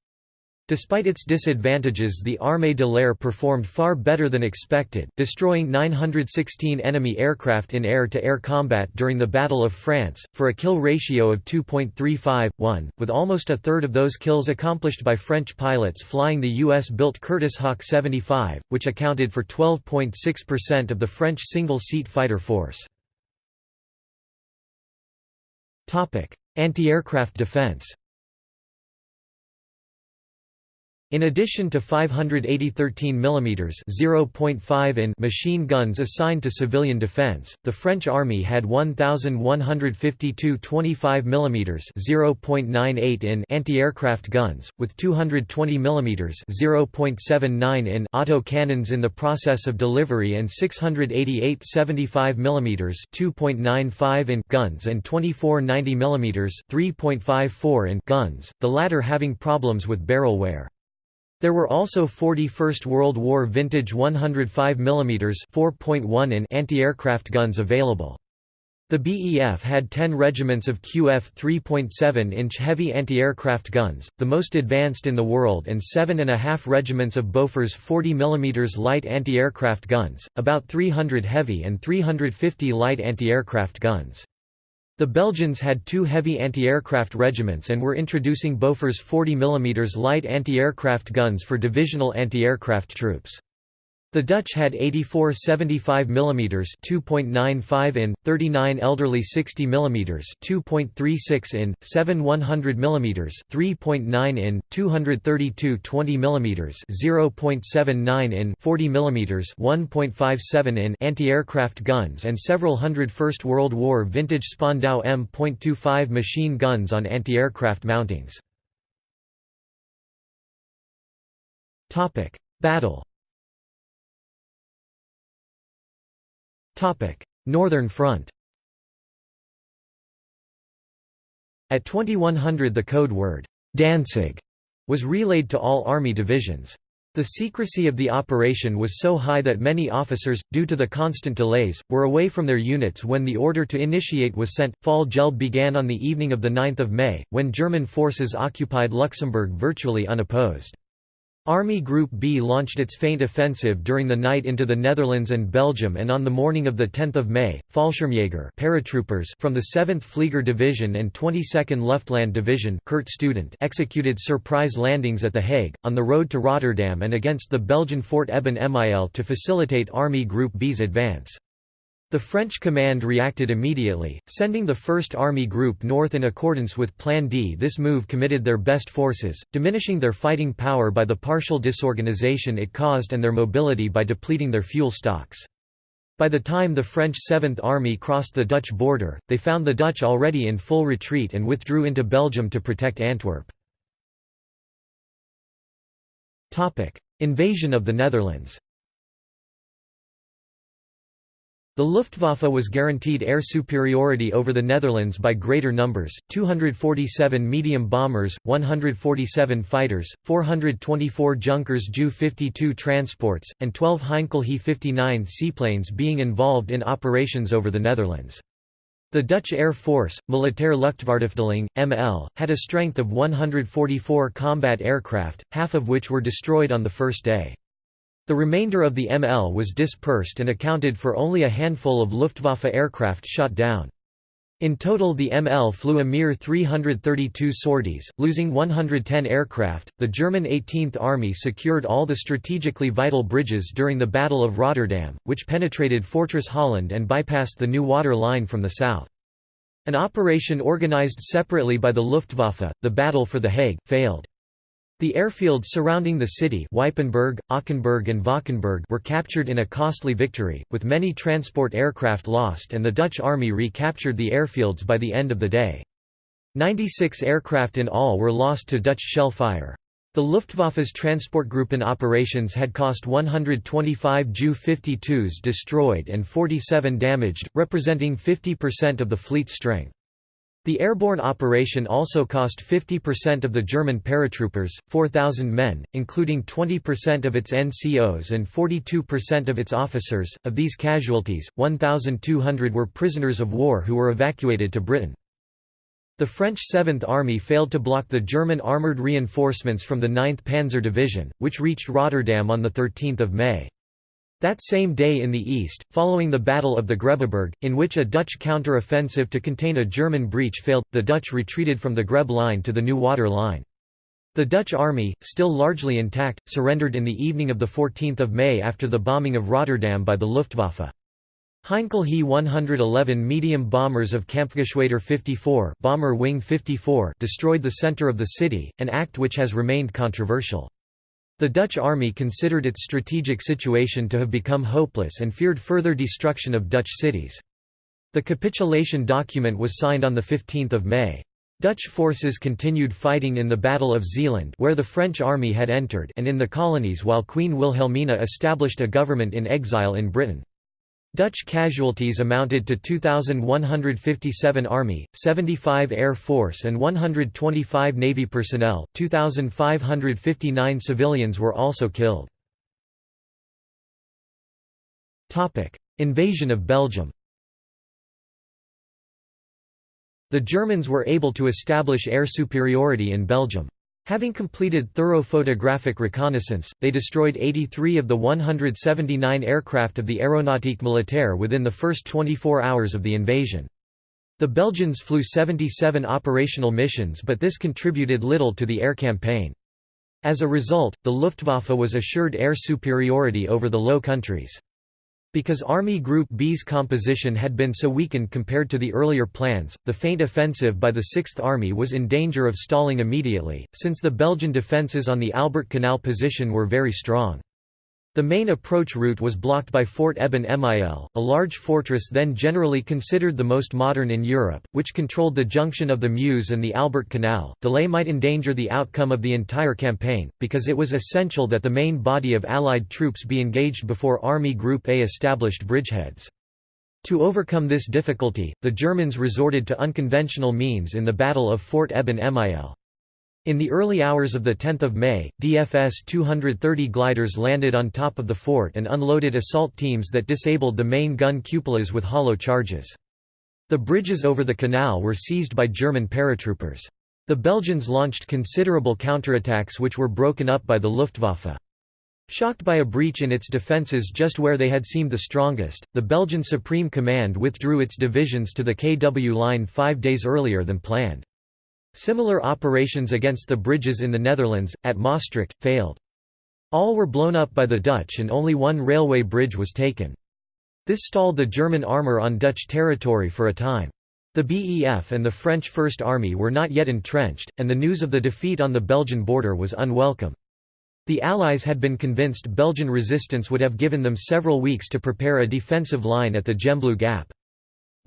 Despite its disadvantages the Armée de l'Air performed far better than expected, destroying 916 enemy aircraft in air-to-air -air combat during the Battle of France, for a kill ratio of 2.35:1, with almost a third of those kills accomplished by French pilots flying the US-built Curtiss Hawk 75, which accounted for 12.6% of the French single-seat fighter force. Anti-aircraft defense in addition to 580 13 mm (0.5 in) machine guns assigned to civilian defense, the French army had 1152 25 mm (0.98 in) anti-aircraft guns, with 220 mm (0.79 in) auto cannons in the process of delivery and 688 75 mm (2.95 in) guns and 24 90 mm (3.54 in) guns, the latter having problems with barrel wear. There were also 40 First World War vintage 105 mm 4.1 in anti-aircraft guns available. The BEF had 10 regiments of QF 3.7-inch heavy anti-aircraft guns, the most advanced in the world and seven and a half regiments of Bofors 40 mm light anti-aircraft guns, about 300 heavy and 350 light anti-aircraft guns. The Belgians had two heavy anti-aircraft regiments and were introducing Bofors 40 mm light anti-aircraft guns for divisional anti-aircraft troops. The Dutch had 84 75 mm 2.95 in, 39 elderly 60 mm 2.36 in, 7 100 mm 3.9 in, 232 20 mm 0.79 in, 40 mm 1.57 in anti-aircraft guns and several hundred First World War vintage Spandau M.25 machine guns on anti-aircraft mountings. Battle Northern Front At 2100 the code word, Danzig, was relayed to all army divisions. The secrecy of the operation was so high that many officers, due to the constant delays, were away from their units when the order to initiate was sent. Fall Gelb began on the evening of 9 May, when German forces occupied Luxembourg virtually unopposed. Army Group B launched its feint offensive during the night into the Netherlands and Belgium and on the morning of 10 May, Fallschirmjäger paratroopers from the 7th Flieger Division and 22nd Luftland Division Kurt Student executed surprise landings at The Hague, on the road to Rotterdam and against the Belgian Fort Eben Emael to facilitate Army Group B's advance. The French command reacted immediately, sending the 1st Army Group north in accordance with Plan D. This move committed their best forces, diminishing their fighting power by the partial disorganization it caused and their mobility by depleting their fuel stocks. By the time the French 7th Army crossed the Dutch border, they found the Dutch already in full retreat and withdrew into Belgium to protect Antwerp. Invasion of the Netherlands The Luftwaffe was guaranteed air superiority over the Netherlands by greater numbers, 247 medium bombers, 147 fighters, 424 Junkers Ju-52 transports, and 12 Heinkel He-59 seaplanes being involved in operations over the Netherlands. The Dutch Air Force, Militaire Luchtvaartafdeling, ML, had a strength of 144 combat aircraft, half of which were destroyed on the first day. The remainder of the ML was dispersed and accounted for only a handful of Luftwaffe aircraft shot down. In total, the ML flew a mere 332 sorties, losing 110 aircraft. The German 18th Army secured all the strategically vital bridges during the Battle of Rotterdam, which penetrated Fortress Holland and bypassed the new water line from the south. An operation organized separately by the Luftwaffe, the Battle for The Hague, failed. The airfields surrounding the city Ypenburg, Ockenburg and Valkenburg were captured in a costly victory, with many transport aircraft lost and the Dutch army recaptured the airfields by the end of the day. 96 aircraft in all were lost to Dutch shell fire. The Luftwaffe's Transportgruppen operations had cost 125 Ju-52s destroyed and 47 damaged, representing 50% of the fleet's strength. The airborne operation also cost 50% of the German paratroopers, 4,000 men, including 20% of its NCOs and 42% of its officers. Of these casualties, 1,200 were prisoners of war who were evacuated to Britain. The French 7th Army failed to block the German armoured reinforcements from the 9th Panzer Division, which reached Rotterdam on 13 May. That same day in the east, following the Battle of the Grebbeberg, in which a Dutch counter-offensive to contain a German breach failed, the Dutch retreated from the Grebbe line to the New Water line. The Dutch army, still largely intact, surrendered in the evening of 14 May after the bombing of Rotterdam by the Luftwaffe. Heinkel He 111 medium bombers of Kampfgeschwader 54, Bomber Wing 54 destroyed the center of the city, an act which has remained controversial. The Dutch army considered its strategic situation to have become hopeless and feared further destruction of Dutch cities. The capitulation document was signed on 15 May. Dutch forces continued fighting in the Battle of Zeeland where the French army had entered and in the colonies while Queen Wilhelmina established a government in exile in Britain. Dutch casualties amounted to 2,157 Army, 75 Air Force and 125 Navy personnel, 2,559 civilians were also killed. Invasion of Belgium The Germans were able to establish air superiority in Belgium. Having completed thorough photographic reconnaissance, they destroyed 83 of the 179 aircraft of the Aéronautique Militaire within the first 24 hours of the invasion. The Belgians flew 77 operational missions but this contributed little to the air campaign. As a result, the Luftwaffe was assured air superiority over the Low Countries. Because Army Group B's composition had been so weakened compared to the earlier plans, the feint offensive by the Sixth Army was in danger of stalling immediately, since the Belgian defences on the Albert Canal position were very strong. The main approach route was blocked by Fort Eben Emael, a large fortress then generally considered the most modern in Europe, which controlled the junction of the Meuse and the Albert Canal. Delay might endanger the outcome of the entire campaign, because it was essential that the main body of Allied troops be engaged before Army Group A established bridgeheads. To overcome this difficulty, the Germans resorted to unconventional means in the Battle of Fort Eben Emael. In the early hours of 10 May, DFS 230 gliders landed on top of the fort and unloaded assault teams that disabled the main gun cupolas with hollow charges. The bridges over the canal were seized by German paratroopers. The Belgians launched considerable counterattacks which were broken up by the Luftwaffe. Shocked by a breach in its defences just where they had seemed the strongest, the Belgian Supreme Command withdrew its divisions to the KW line five days earlier than planned. Similar operations against the bridges in the Netherlands, at Maastricht, failed. All were blown up by the Dutch and only one railway bridge was taken. This stalled the German armour on Dutch territory for a time. The BEF and the French First Army were not yet entrenched, and the news of the defeat on the Belgian border was unwelcome. The Allies had been convinced Belgian resistance would have given them several weeks to prepare a defensive line at the Gembloux Gap.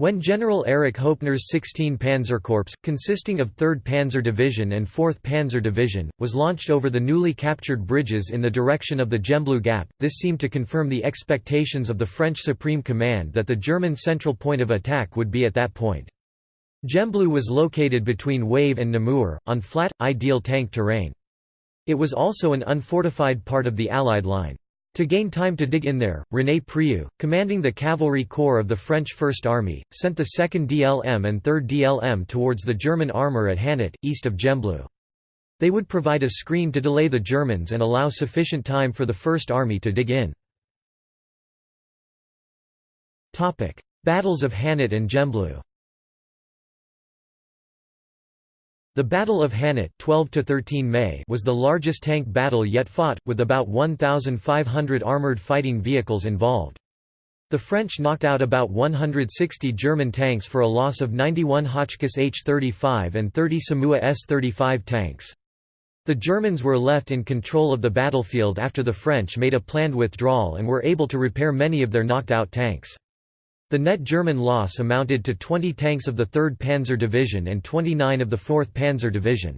When General Erich Hoepner's 16 Panzerkorps, consisting of 3rd Panzer Division and 4th Panzer Division, was launched over the newly captured bridges in the direction of the Gembloux Gap, this seemed to confirm the expectations of the French Supreme Command that the German central point of attack would be at that point. Gembloux was located between Wavre and Namur, on flat, ideal tank terrain. It was also an unfortified part of the Allied line. To gain time to dig in there, René Prieur, commanding the cavalry corps of the French First Army, sent the 2nd DLM and 3rd DLM towards the German armour at Hannut, east of Gembloux. They would provide a screen to delay the Germans and allow sufficient time for the First Army to dig in. Battles of Hannut and Gembloux The Battle of Hannut 12 to 13 May was the largest tank battle yet fought, with about 1,500 armoured fighting vehicles involved. The French knocked out about 160 German tanks for a loss of 91 Hotchkiss H-35 and 30 SOMUA S-35 tanks. The Germans were left in control of the battlefield after the French made a planned withdrawal and were able to repair many of their knocked-out tanks. The net German loss amounted to 20 tanks of the 3rd Panzer Division and 29 of the 4th Panzer Division.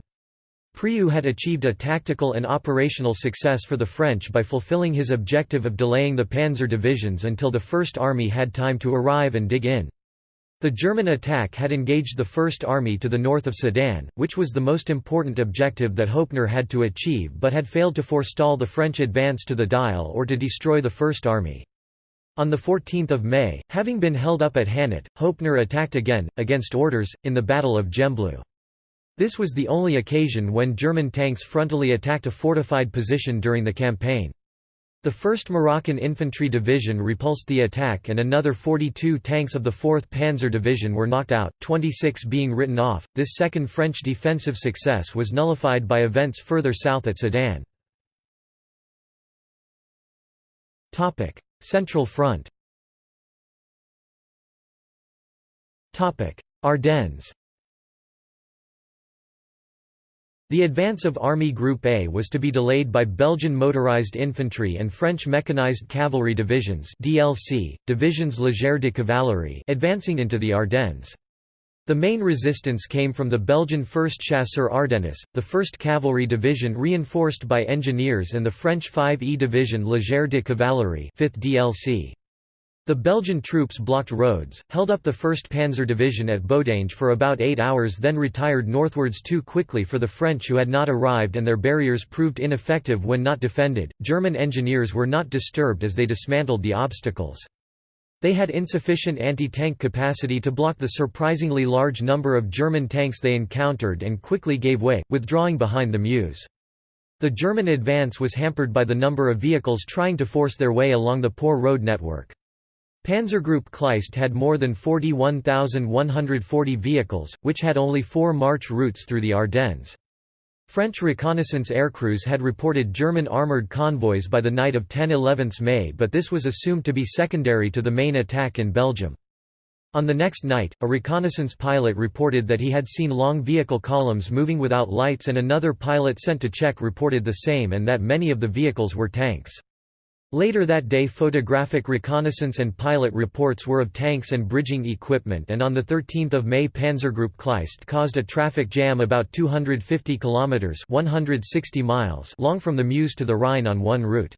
Prieur had achieved a tactical and operational success for the French by fulfilling his objective of delaying the panzer divisions until the First Army had time to arrive and dig in. The German attack had engaged the First Army to the north of Sedan, which was the most important objective that Hoepner had to achieve but had failed to forestall the French advance to the Dyle or to destroy the First Army. On 14 May, having been held up at Hannut, Hoepner attacked again, against orders, in the Battle of Gembloux. This was the only occasion when German tanks frontally attacked a fortified position during the campaign. The 1st Moroccan Infantry Division repulsed the attack and another 42 tanks of the 4th Panzer Division were knocked out, 26 being written off. This second French defensive success was nullified by events further south at Sedan. Central Front Ardennes The advance of Army Group A was to be delayed by Belgian motorized infantry and French mechanized cavalry divisions DLC, divisions légère de cavalerie advancing into the Ardennes. The main resistance came from the Belgian 1st Chasseurs Ardennes, the 1st Cavalry Division reinforced by engineers and the French 5e Division Légère de Cavalerie 5th DLC. The Belgian troops blocked roads, held up the 1st Panzer Division at Bodange for about eight hours then retired northwards too quickly for the French who had not arrived and their barriers proved ineffective when not defended. German engineers were not disturbed as they dismantled the obstacles. They had insufficient anti-tank capacity to block the surprisingly large number of German tanks they encountered and quickly gave way, withdrawing behind the Meuse. The German advance was hampered by the number of vehicles trying to force their way along the poor road network. Panzergroup Kleist had more than 41,140 vehicles, which had only four march routes through the Ardennes. French reconnaissance aircrews had reported German armoured convoys by the night of 10–11 May but this was assumed to be secondary to the main attack in Belgium. On the next night, a reconnaissance pilot reported that he had seen long vehicle columns moving without lights and another pilot sent to check reported the same and that many of the vehicles were tanks. Later that day photographic reconnaissance and pilot reports were of tanks and bridging equipment and on 13 May Panzergroup Kleist caused a traffic jam about 250 kilometres 160 miles long from the Meuse to the Rhine on one route.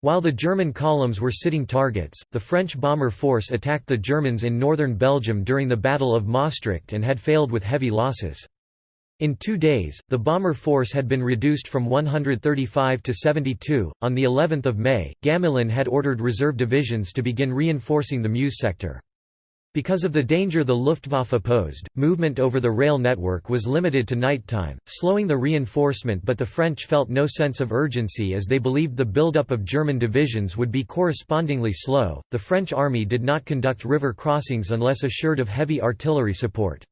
While the German columns were sitting targets, the French bomber force attacked the Germans in northern Belgium during the Battle of Maastricht and had failed with heavy losses. In two days, the bomber force had been reduced from 135 to 72. On the 11th of May, Gamelin had ordered reserve divisions to begin reinforcing the Meuse sector. Because of the danger the Luftwaffe posed, movement over the rail network was limited to nighttime, slowing the reinforcement but the French felt no sense of urgency as they believed the buildup of German divisions would be correspondingly slow. The French army did not conduct river crossings unless assured of heavy artillery support.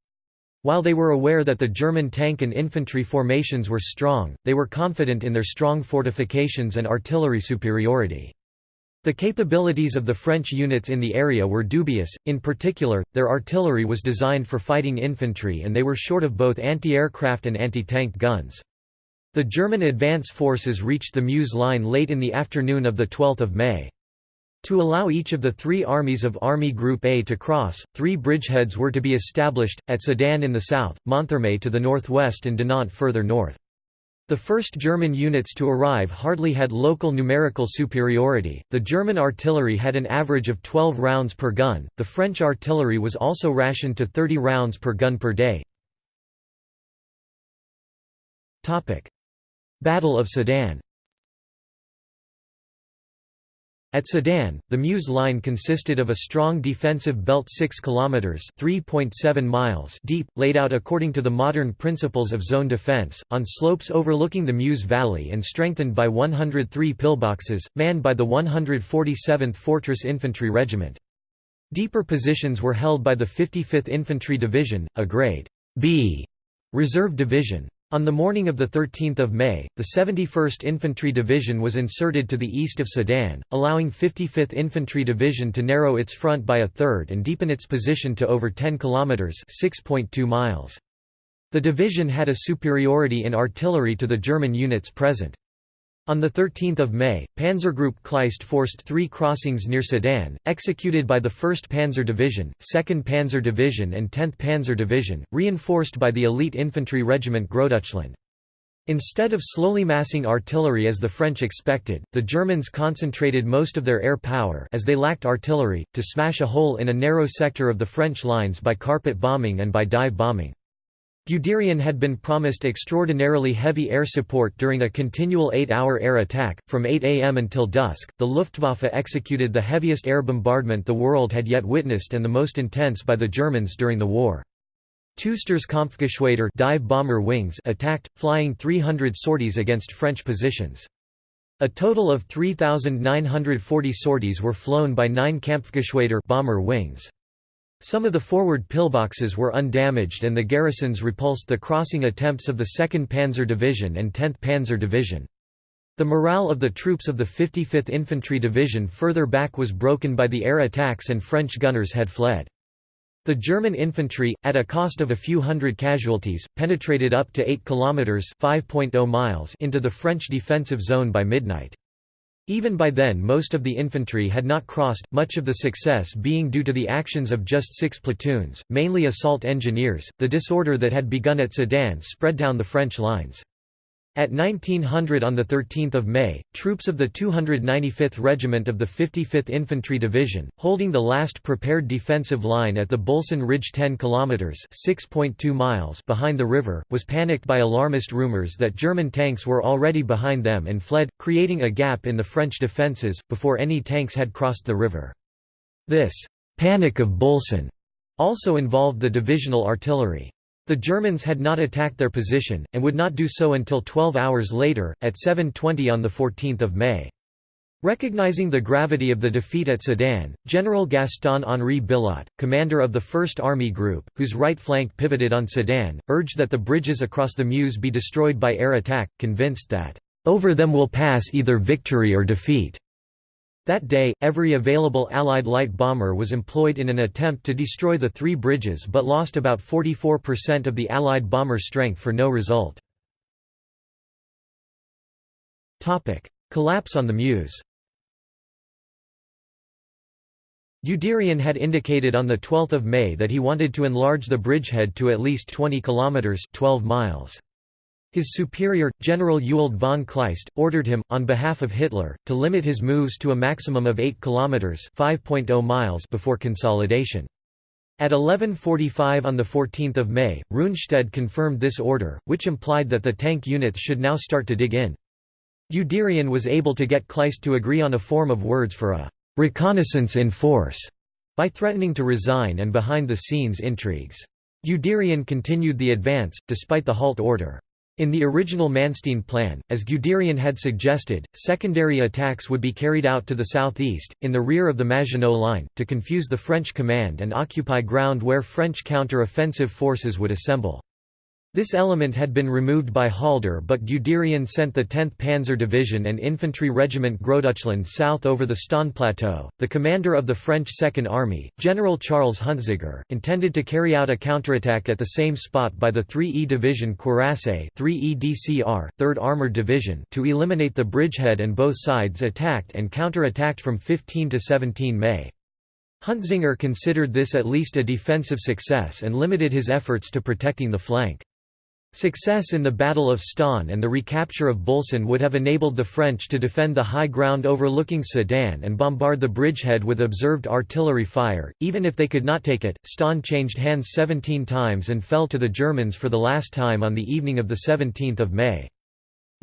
While they were aware that the German tank and infantry formations were strong, they were confident in their strong fortifications and artillery superiority. The capabilities of the French units in the area were dubious, in particular, their artillery was designed for fighting infantry and they were short of both anti-aircraft and anti-tank guns. The German advance forces reached the Meuse line late in the afternoon of 12 May. To allow each of the three armies of Army Group A to cross, three bridgeheads were to be established, at Sedan in the south, Monthermé to the northwest and Dinant further north. The first German units to arrive hardly had local numerical superiority, the German artillery had an average of 12 rounds per gun, the French artillery was also rationed to 30 rounds per gun per day. Battle of Sedan At Sedan, the Meuse line consisted of a strong defensive belt 6 kilometers (3.7 miles) deep, laid out according to the modern principles of zone defense, on slopes overlooking the Meuse Valley and strengthened by 103 pillboxes, manned by the 147th Fortress Infantry Regiment. Deeper positions were held by the 55th Infantry Division, a grade B reserve division. On the morning of 13 May, the 71st Infantry Division was inserted to the east of Sedan, allowing 55th Infantry Division to narrow its front by a third and deepen its position to over 10 kilometers (6.2 miles). The division had a superiority in artillery to the German units present. On 13 May, Panzergroup Kleist forced three crossings near Sedan, executed by the 1st Panzer Division, 2nd Panzer Division and 10th Panzer Division, reinforced by the elite infantry regiment Großdeutschland. Instead of slowly massing artillery as the French expected, the Germans concentrated most of their air power as they lacked artillery, to smash a hole in a narrow sector of the French lines by carpet bombing and by dive bombing. Guderian had been promised extraordinarily heavy air support during a continual eight-hour air attack. From 8 am until dusk, the Luftwaffe executed the heaviest air bombardment the world had yet witnessed and the most intense by the Germans during the war. two Sturzkampfgeschwader dive bomber wings attacked, flying 300 sorties against French positions. A total of 3,940 sorties were flown by nine Kampfgeschwader bomber wings. Some of the forward pillboxes were undamaged and the garrisons repulsed the crossing attempts of the 2nd Panzer Division and 10th Panzer Division. The morale of the troops of the 55th Infantry Division further back was broken by the air attacks and French gunners had fled. The German infantry, at a cost of a few hundred casualties, penetrated up to 8 kilometers (5.0 miles) into the French defensive zone by midnight. Even by then most of the infantry had not crossed, much of the success being due to the actions of just six platoons, mainly assault engineers. The disorder that had begun at Sedan spread down the French lines. At 1900 on 13 May, troops of the 295th Regiment of the 55th Infantry Division, holding the last prepared defensive line at the Bulson Ridge 10 km (6.2 miles) behind the river, was panicked by alarmist rumors that German tanks were already behind them and fled, creating a gap in the French defences, before any tanks had crossed the river. This «panic of Bulson» also involved the divisional artillery. The Germans had not attacked their position, and would not do so until 12 hours later, at 7.20 on 14 May. Recognizing the gravity of the defeat at Sedan, General Gaston-Henri Billotte, commander of the 1st Army Group, whose right flank pivoted on Sedan, urged that the bridges across the Meuse be destroyed by air attack, convinced that, "...over them will pass either victory or defeat." That day, every available Allied light bomber was employed in an attempt to destroy the three bridges but lost about 44% of the Allied bomber strength for no result. Collapse on the Meuse Guderian had indicated on 12 May that he wanted to enlarge the bridgehead to at least 20 kilometres 12 miles. His superior, General Ewald von Kleist, ordered him, on behalf of Hitler, to limit his moves to a maximum of 8 kilometers (5.0 miles) before consolidation. At 11.45 on 14 May, Rundstedt confirmed this order, which implied that the tank units should now start to dig in. Guderian was able to get Kleist to agree on a form of words for a «reconnaissance in force» by threatening to resign and behind-the-scenes intrigues. Guderian continued the advance, despite the halt order. In the original Manstein plan, as Guderian had suggested, secondary attacks would be carried out to the southeast, in the rear of the Maginot Line, to confuse the French command and occupy ground where French counter-offensive forces would assemble. This element had been removed by Halder but Guderian sent the 10th Panzer Division and Infantry Regiment Großdeutschland south over the Stonne Plateau. The commander of the French Second Army, General Charles Huntziger, intended to carry out a counterattack at the same spot by the 3E Division Cuirassiers 3E DCR, 3rd Armored Division to eliminate the bridgehead and both sides attacked and counter-attacked from 15 to 17 May. Huntziger considered this at least a defensive success and limited his efforts to protecting the flank. Success in the Battle of Stonne and the recapture of Bulson would have enabled the French to defend the high ground overlooking Sedan and bombard the bridgehead with observed artillery fire. Even if they could not take it, Stonne changed hands 17 times and fell to the Germans for the last time on the evening of 17 May.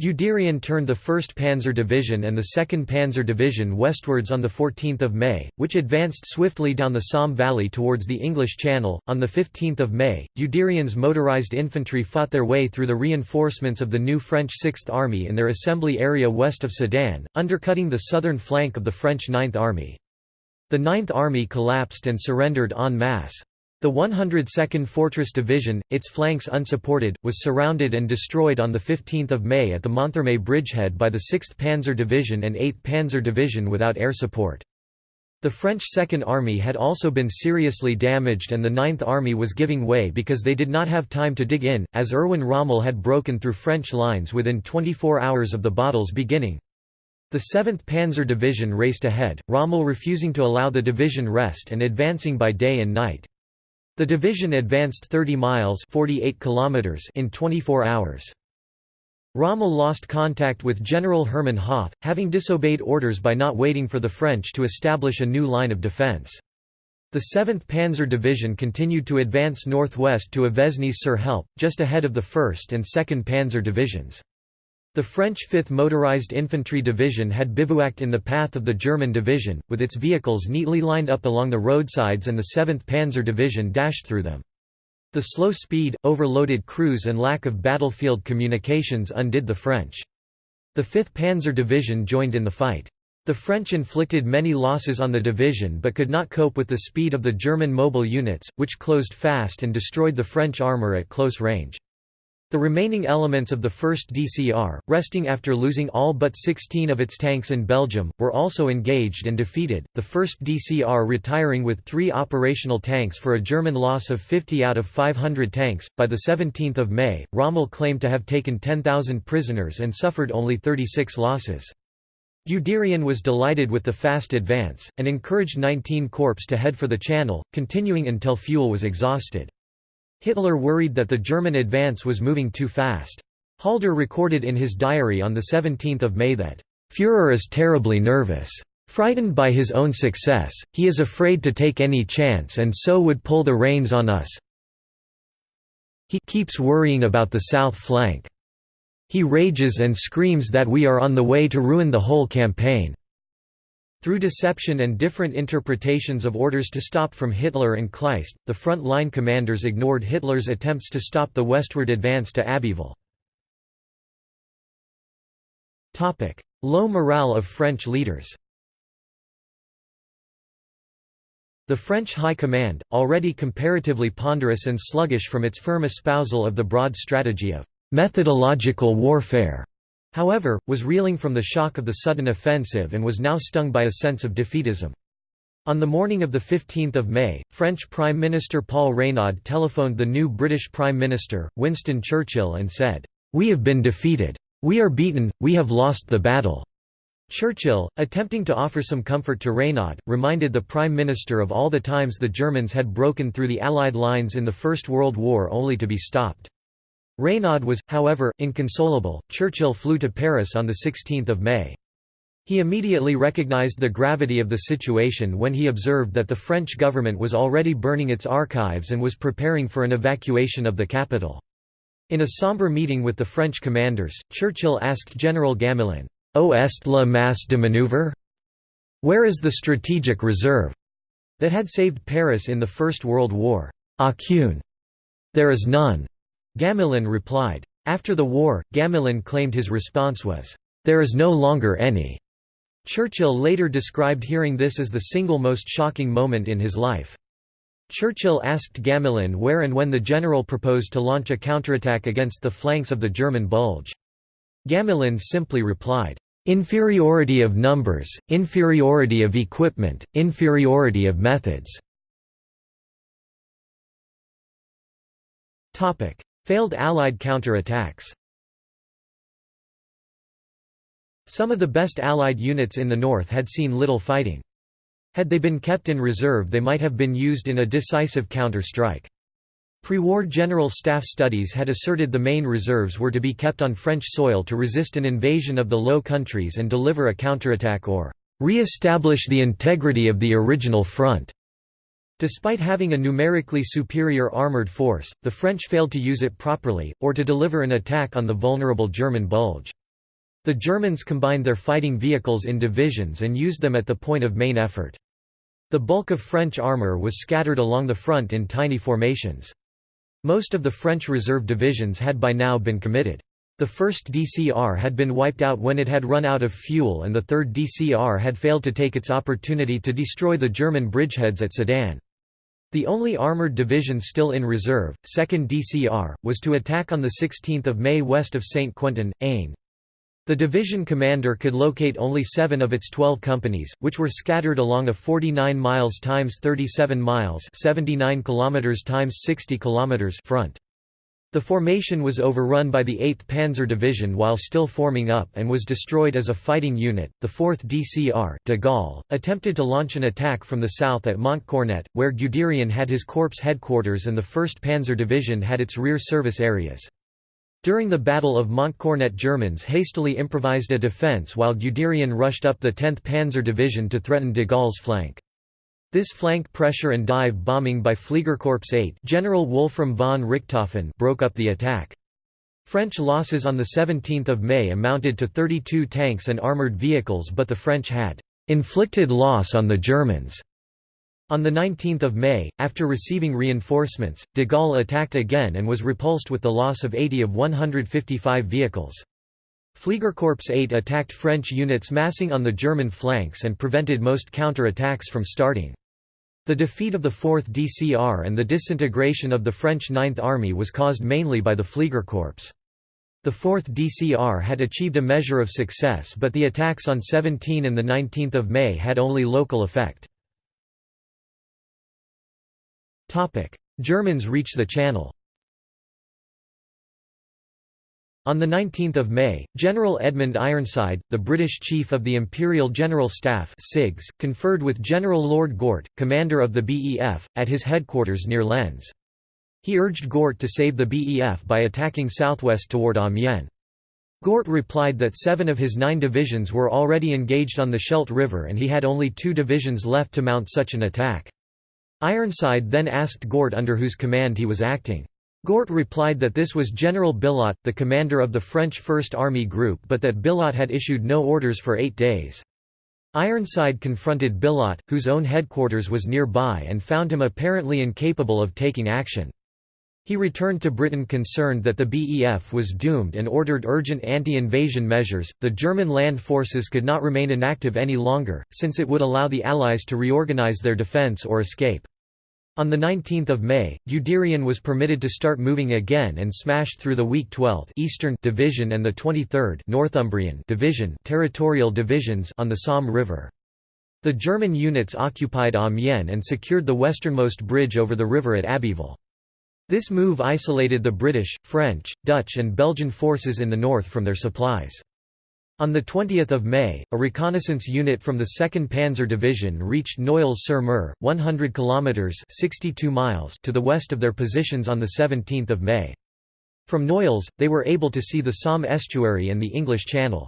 Guderian turned the 1st Panzer Division and the 2nd Panzer Division westwards on 14 May, which advanced swiftly down the Somme Valley towards the English Channel. On 15 May, Guderian's motorized infantry fought their way through the reinforcements of the new French Sixth Army in their assembly area west of Sedan, undercutting the southern flank of the French Ninth Army. The Ninth Army collapsed and surrendered en masse. The 102nd Fortress Division, its flanks unsupported, was surrounded and destroyed on 15 May at the Monthermé bridgehead by the 6th Panzer Division and 8th Panzer Division without air support. The French Second Army had also been seriously damaged and the Ninth Army was giving way because they did not have time to dig in, as Erwin Rommel had broken through French lines within 24 hours of the battle's beginning. The 7th Panzer Division raced ahead, Rommel refusing to allow the division rest and advancing by day and night. The division advanced 30 miles 48 kilometers in 24 hours. Rommel lost contact with General Hermann Hoth, having disobeyed orders by not waiting for the French to establish a new line of defense. The 7th Panzer Division continued to advance northwest to Avesnes-sur-Helpe, just ahead of the 1st and 2nd Panzer Divisions. The French 5th Motorized Infantry Division had bivouacked in the path of the German division, with its vehicles neatly lined up along the roadsides and the 7th Panzer Division dashed through them. The slow speed, overloaded crews and lack of battlefield communications undid the French. The 5th Panzer Division joined in the fight. The French inflicted many losses on the division but could not cope with the speed of the German mobile units, which closed fast and destroyed the French armour at close range. The remaining elements of the 1st DCR, resting after losing all but 16 of its tanks in Belgium, were also engaged and defeated, the 1st DCR retiring with three operational tanks for a German loss of 50 out of 500 tanks. By 17 May, Rommel claimed to have taken 10,000 prisoners and suffered only 36 losses. Guderian was delighted with the fast advance, and encouraged 19 Corps to head for the Channel, continuing until fuel was exhausted. Hitler worried that the German advance was moving too fast. Halder recorded in his diary on 17 May that, "...Führer is terribly nervous. Frightened by his own success, he is afraid to take any chance and so would pull the reins on us. He keeps worrying about the south flank. He rages and screams that we are on the way to ruin the whole campaign. Through deception and different interpretations of orders to stop from Hitler and Kleist, the front-line commanders ignored Hitler's attempts to stop the westward advance to Abbeville. Low morale of French leaders The French High Command, already comparatively ponderous and sluggish from its firm espousal of the broad strategy of methodological warfare, however, was reeling from the shock of the sudden offensive and was now stung by a sense of defeatism. On the morning of 15 May, French Prime Minister Paul Reynaud telephoned the new British Prime Minister, Winston Churchill and said, "'We have been defeated. We are beaten, we have lost the battle.' Churchill, attempting to offer some comfort to Reynaud, reminded the Prime Minister of all the times the Germans had broken through the Allied lines in the First World War only to be stopped. Reynaud was, however, inconsolable. Churchill flew to Paris on 16 May. He immediately recognized the gravity of the situation when he observed that the French government was already burning its archives and was preparing for an evacuation of the capital. In a sombre meeting with the French commanders, Churchill asked General Gamelin, "'O est la masse de manœuvre? Where is the strategic reserve that had saved Paris in the First World War? Aucune. There is none." Gamelin replied. After the war, Gamelin claimed his response was, "'There is no longer any." Churchill later described hearing this as the single most shocking moment in his life. Churchill asked Gamelin where and when the general proposed to launch a counterattack against the flanks of the German Bulge. Gamelin simply replied, "...inferiority of numbers, inferiority of equipment, inferiority of methods." Failed Allied counterattacks Some of the best Allied units in the north had seen little fighting. Had they been kept in reserve they might have been used in a decisive counter-strike. Pre-war General Staff studies had asserted the main reserves were to be kept on French soil to resist an invasion of the Low Countries and deliver a counterattack or re-establish the integrity of the original front. Despite having a numerically superior armoured force, the French failed to use it properly, or to deliver an attack on the vulnerable German Bulge. The Germans combined their fighting vehicles in divisions and used them at the point of main effort. The bulk of French armour was scattered along the front in tiny formations. Most of the French reserve divisions had by now been committed. The 1st DCR had been wiped out when it had run out of fuel and the 3rd DCR had failed to take its opportunity to destroy the German bridgeheads at Sedan. The only armoured division still in reserve, 2nd DCR, was to attack on 16 May west of St. Quentin, Aisne. The division commander could locate only seven of its 12 companies, which were scattered along a 49 miles times 37 miles 79 kilometers times 60 kilometers front. The formation was overrun by the 8th Panzer Division while still forming up and was destroyed as a fighting unit. The 4th DCR, de Gaulle, attempted to launch an attack from the south at Montcornet, where Guderian had his corps headquarters and the 1st Panzer Division had its rear service areas. During the Battle of Montcornet Germans hastily improvised a defence while Guderian rushed up the 10th Panzer Division to threaten de Gaulle's flank. This flank pressure and dive bombing by Fliegerkorps 8 General Wolfram von Richthofen broke up the attack. French losses on 17 May amounted to 32 tanks and armoured vehicles but the French had «inflicted loss on the Germans» On 19 May, after receiving reinforcements, de Gaulle attacked again and was repulsed with the loss of 80 of 155 vehicles. Fliegerkorps 8 attacked French units massing on the German flanks and prevented most counter-attacks from starting. The defeat of the 4th DCR and the disintegration of the French Ninth Army was caused mainly by the Fliegerkorps. The 4th DCR had achieved a measure of success but the attacks on 17 and 19 May had only local effect. Germans reach the Channel On 19 May, General Edmund Ironside, the British Chief of the Imperial General Staff CIGS, conferred with General Lord Gort, commander of the BEF, at his headquarters near Lens. He urged Gort to save the BEF by attacking southwest toward Amiens. Gort replied that seven of his nine divisions were already engaged on the Scheldt River and he had only two divisions left to mount such an attack. Ironside then asked Gort under whose command he was acting. Gort replied that this was General Billotte, the commander of the French First Army Group but that Billotte had issued no orders for eight days. Ironside confronted Billotte, whose own headquarters was nearby and found him apparently incapable of taking action. He returned to Britain concerned that the BEF was doomed and ordered urgent anti-invasion measures. The German land forces could not remain inactive any longer, since it would allow the Allies to reorganize their defence or escape. On 19 May, Guderian was permitted to start moving again and smashed through the weak 12th Eastern Division and the 23rd Northumbrian Division territorial divisions on the Somme River. The German units occupied Amiens and secured the westernmost bridge over the river at Abbeville. This move isolated the British, French, Dutch and Belgian forces in the north from their supplies. On 20 May, a reconnaissance unit from the 2nd Panzer Division reached Noyelles-sur-Mer, 100 kilometres 62 miles to the west of their positions on 17 May. From Noyelles, they were able to see the Somme estuary and the English Channel.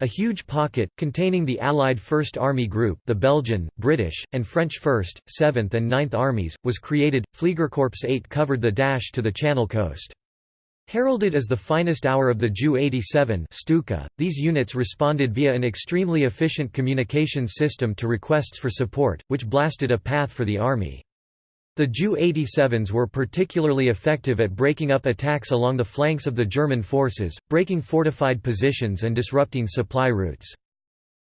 A huge pocket, containing the Allied First Army Group the Belgian, British, and French 1st, 7th and 9th Armies, was created. Fliegerkorps 8 covered the dash to the Channel coast. Heralded as the finest hour of the Ju-87 Stuka, these units responded via an extremely efficient communication system to requests for support, which blasted a path for the army. The Ju-87s were particularly effective at breaking up attacks along the flanks of the German forces, breaking fortified positions and disrupting supply routes.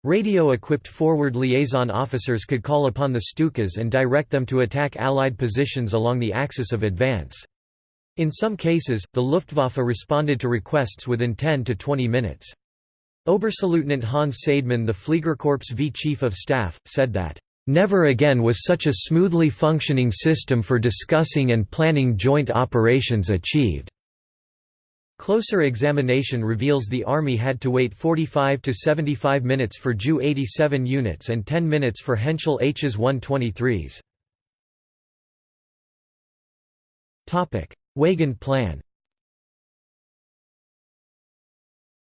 Radio-equipped forward liaison officers could call upon the Stukas and direct them to attack Allied positions along the axis of advance. In some cases, the Luftwaffe responded to requests within 10 to 20 minutes. Oberstleutnant Hans Seidemann the Fliegerkorps V Chief of Staff, said that Never again was such a smoothly functioning system for discussing and planning joint operations achieved. Closer examination reveals the Army had to wait 45 to 75 minutes for Ju-87 units and 10 minutes for Henschel Hs 123s. Weygand Plan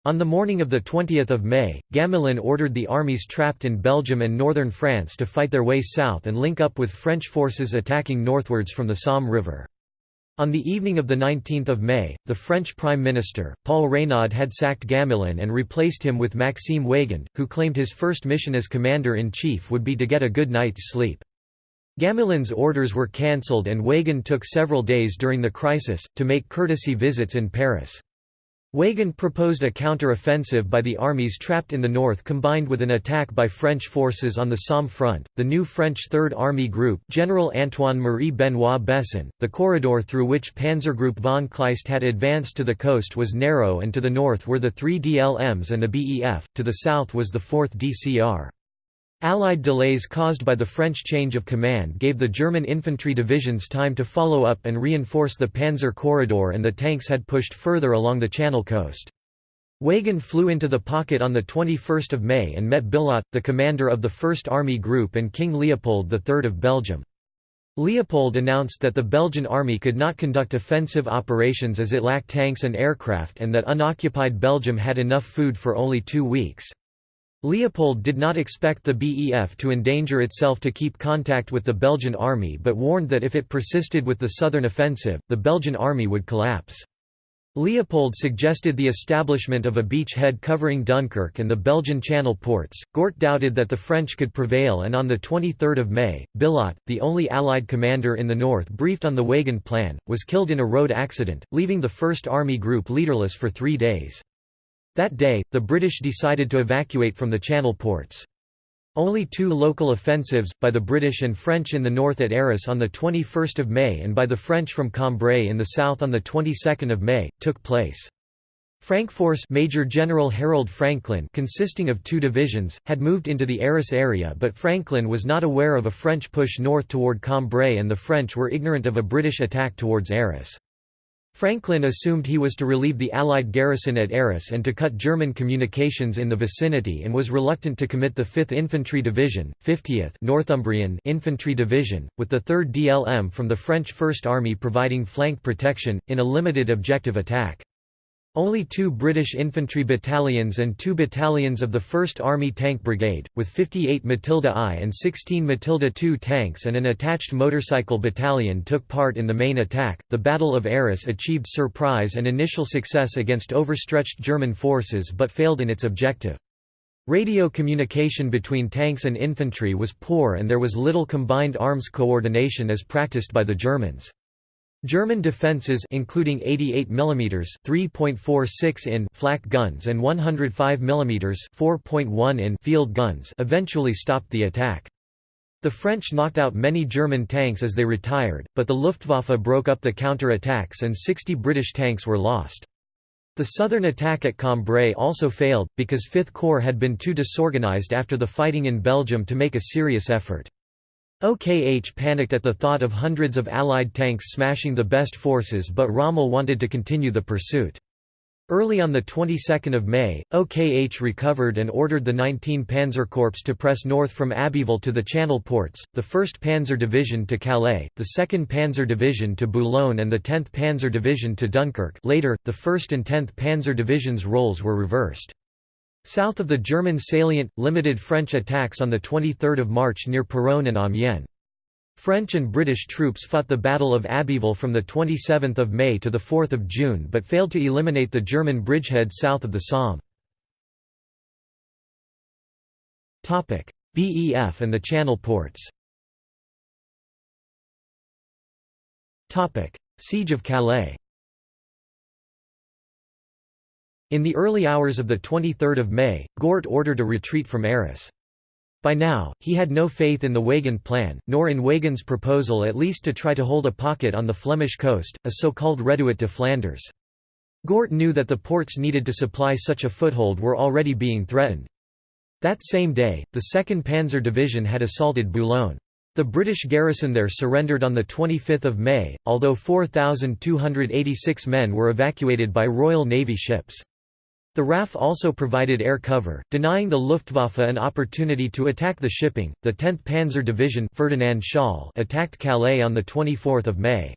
On the morning of 20 May, Gamelin ordered the armies trapped in Belgium and northern France to fight their way south and link up with French forces attacking northwards from the Somme River. On the evening of 19 May, the French Prime Minister, Paul Reynaud had sacked Gamelin and replaced him with Maxime Weygand, who claimed his first mission as commander-in-chief would be to get a good night's sleep. Gamelin's orders were cancelled and Weygand took several days during the crisis, to make courtesy visits in Paris. Weygand proposed a counter-offensive by the armies trapped in the north combined with an attack by French forces on the Somme front. The new French Third Army Group, General Antoine-Marie Benoit Besson, the corridor through which Panzergroup von Kleist had advanced to the coast was narrow and to the north were the three DLMs and the BEF, to the south was the 4th DCR. Allied delays caused by the French change of command gave the German infantry divisions time to follow up and reinforce the Panzer corridor and the tanks had pushed further along the Channel coast. Weygand flew into the pocket on 21 May and met Billotte, the commander of the First Army Group and King Leopold III of Belgium. Leopold announced that the Belgian army could not conduct offensive operations as it lacked tanks and aircraft and that unoccupied Belgium had enough food for only two weeks. Leopold did not expect the BEF to endanger itself to keep contact with the Belgian army but warned that if it persisted with the southern offensive, the Belgian army would collapse. Leopold suggested the establishment of a beachhead covering Dunkirk and the Belgian Channel ports. Gort doubted that the French could prevail and on the 23 May, Billotte, the only Allied commander in the north briefed on the Weygand Plan, was killed in a road accident, leaving the First Army Group leaderless for three days. That day, the British decided to evacuate from the Channel ports. Only two local offensives, by the British and French in the north at Arras on 21 May and by the French from Cambrai in the south on the 22nd of May, took place. Frankforce Major General Harold Franklyn consisting of two divisions, had moved into the Arras area but Franklyn was not aware of a French push north toward Cambrai and the French were ignorant of a British attack towards Arras. Franklyn assumed he was to relieve the Allied garrison at Arras and to cut German communications in the vicinity and was reluctant to commit the 5th Infantry Division, 50th Northumbrian Infantry Division, with the 3rd DLM from the French First Army providing flank protection, in a limited objective attack. Only two British infantry battalions and two battalions of the 1st Army Tank Brigade, with 58 Matilda I and 16 Matilda II tanks and an attached motorcycle battalion took part in the main attack. The Battle of Arras achieved surprise and initial success against overstretched German forces but failed in its objective. Radio communication between tanks and infantry was poor and there was little combined arms coordination as practiced by the Germans. German defences including 88 mm 3.46 in flak guns and 105 mm 4.1 in field guns eventually stopped the attack. The French knocked out many German tanks as they retired, but the Luftwaffe broke up the counter-attacks and 60 British tanks were lost. The southern attack at Cambrai also failed, because Fifth Corps had been too disorganised after the fighting in Belgium to make a serious effort. OKH panicked at the thought of hundreds of Allied tanks smashing the best forces but Rommel wanted to continue the pursuit. Early on the 22nd of May, OKH recovered and ordered the 19 Panzer Corps to press north from Abbeville to the Channel ports, the 1st Panzer Division to Calais, the 2nd Panzer Division to Boulogne and the 10th Panzer Division to Dunkirk later, the 1st and 10th Panzer Divisions' roles were reversed. South of the German salient, limited French attacks on 23 March near Péronne and Amiens. French and British troops fought the Battle of Abbeville from 27 May to 4 June but failed to eliminate the German bridgehead south of the Somme. BEF and the Channel ports Siege of Calais in the early hours of 23 May, Gort ordered a retreat from Arras. By now, he had no faith in the Weygand plan, nor in Weygand's proposal at least to try to hold a pocket on the Flemish coast, a so-called reduit de Flanders. Gort knew that the ports needed to supply such a foothold were already being threatened. That same day, the 2nd Panzer Division had assaulted Boulogne. The British garrison there surrendered on 25 May, although 4,286 men were evacuated by Royal Navy ships. The RAF also provided air cover, denying the Luftwaffe an opportunity to attack the shipping. The 10th Panzer Division Ferdinand Schall attacked Calais on the 24th of May.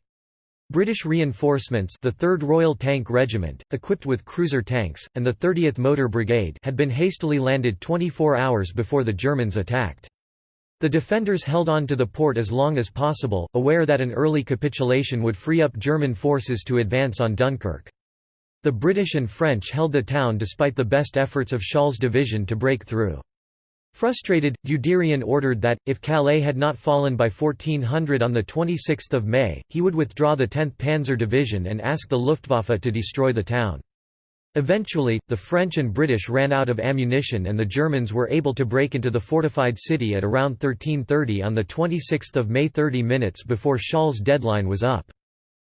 British reinforcements the 3rd Royal Tank Regiment, equipped with cruiser tanks, and the 30th Motor Brigade had been hastily landed 24 hours before the Germans attacked. The defenders held on to the port as long as possible, aware that an early capitulation would free up German forces to advance on Dunkirk. The British and French held the town despite the best efforts of Schall's division to break through. Frustrated, Guderian ordered that, if Calais had not fallen by 1400 on 26 May, he would withdraw the 10th Panzer Division and ask the Luftwaffe to destroy the town. Eventually, the French and British ran out of ammunition and the Germans were able to break into the fortified city at around 1330 on 26 May 30 minutes before Schall's deadline was up.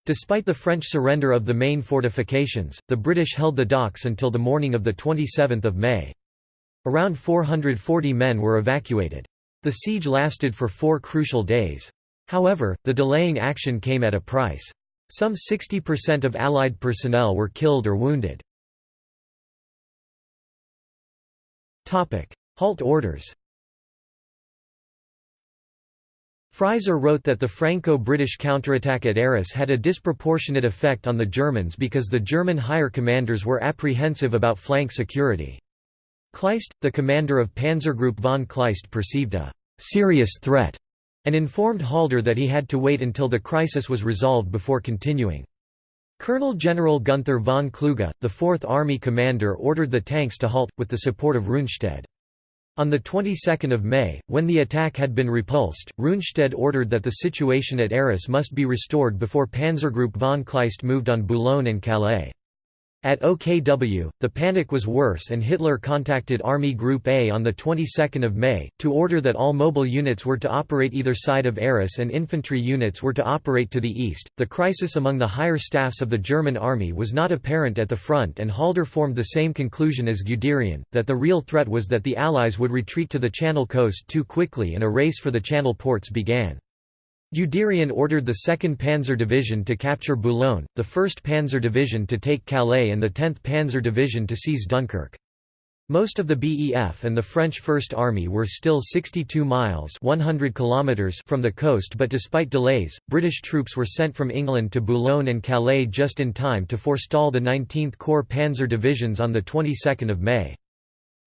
Despite the French surrender of the main fortifications, the British held the docks until the morning of 27 May. Around 440 men were evacuated. The siege lasted for four crucial days. However, the delaying action came at a price. Some 60% of Allied personnel were killed or wounded. Halt orders Frieser wrote that the Franco-British counterattack at Arras had a disproportionate effect on the Germans because the German higher commanders were apprehensive about flank security. Kleist, the commander of Panzergroup von Kleist perceived a «serious threat» and informed Halder that he had to wait until the crisis was resolved before continuing. Colonel General Gunther von Kluge, the Fourth Army commander ordered the tanks to halt, with the support of Rundstedt. On the 22nd of May, when the attack had been repulsed, Rundstedt ordered that the situation at Arras must be restored before Panzergroup von Kleist moved on Boulogne and Calais. At OKW, the panic was worse and Hitler contacted Army Group A on the 22nd of May, to order that all mobile units were to operate either side of Arras and infantry units were to operate to the east. The crisis among the higher staffs of the German army was not apparent at the front and Halder formed the same conclusion as Guderian, that the real threat was that the Allies would retreat to the Channel coast too quickly and a race for the Channel ports began. Guderian ordered the 2nd Panzer Division to capture Boulogne, the 1st Panzer Division to take Calais and the 10th Panzer Division to seize Dunkirk. Most of the BEF and the French First Army were still 62 miles 100 kilometers from the coast but despite delays, British troops were sent from England to Boulogne and Calais just in time to forestall the 19th Corps Panzer Divisions on the 22nd of May.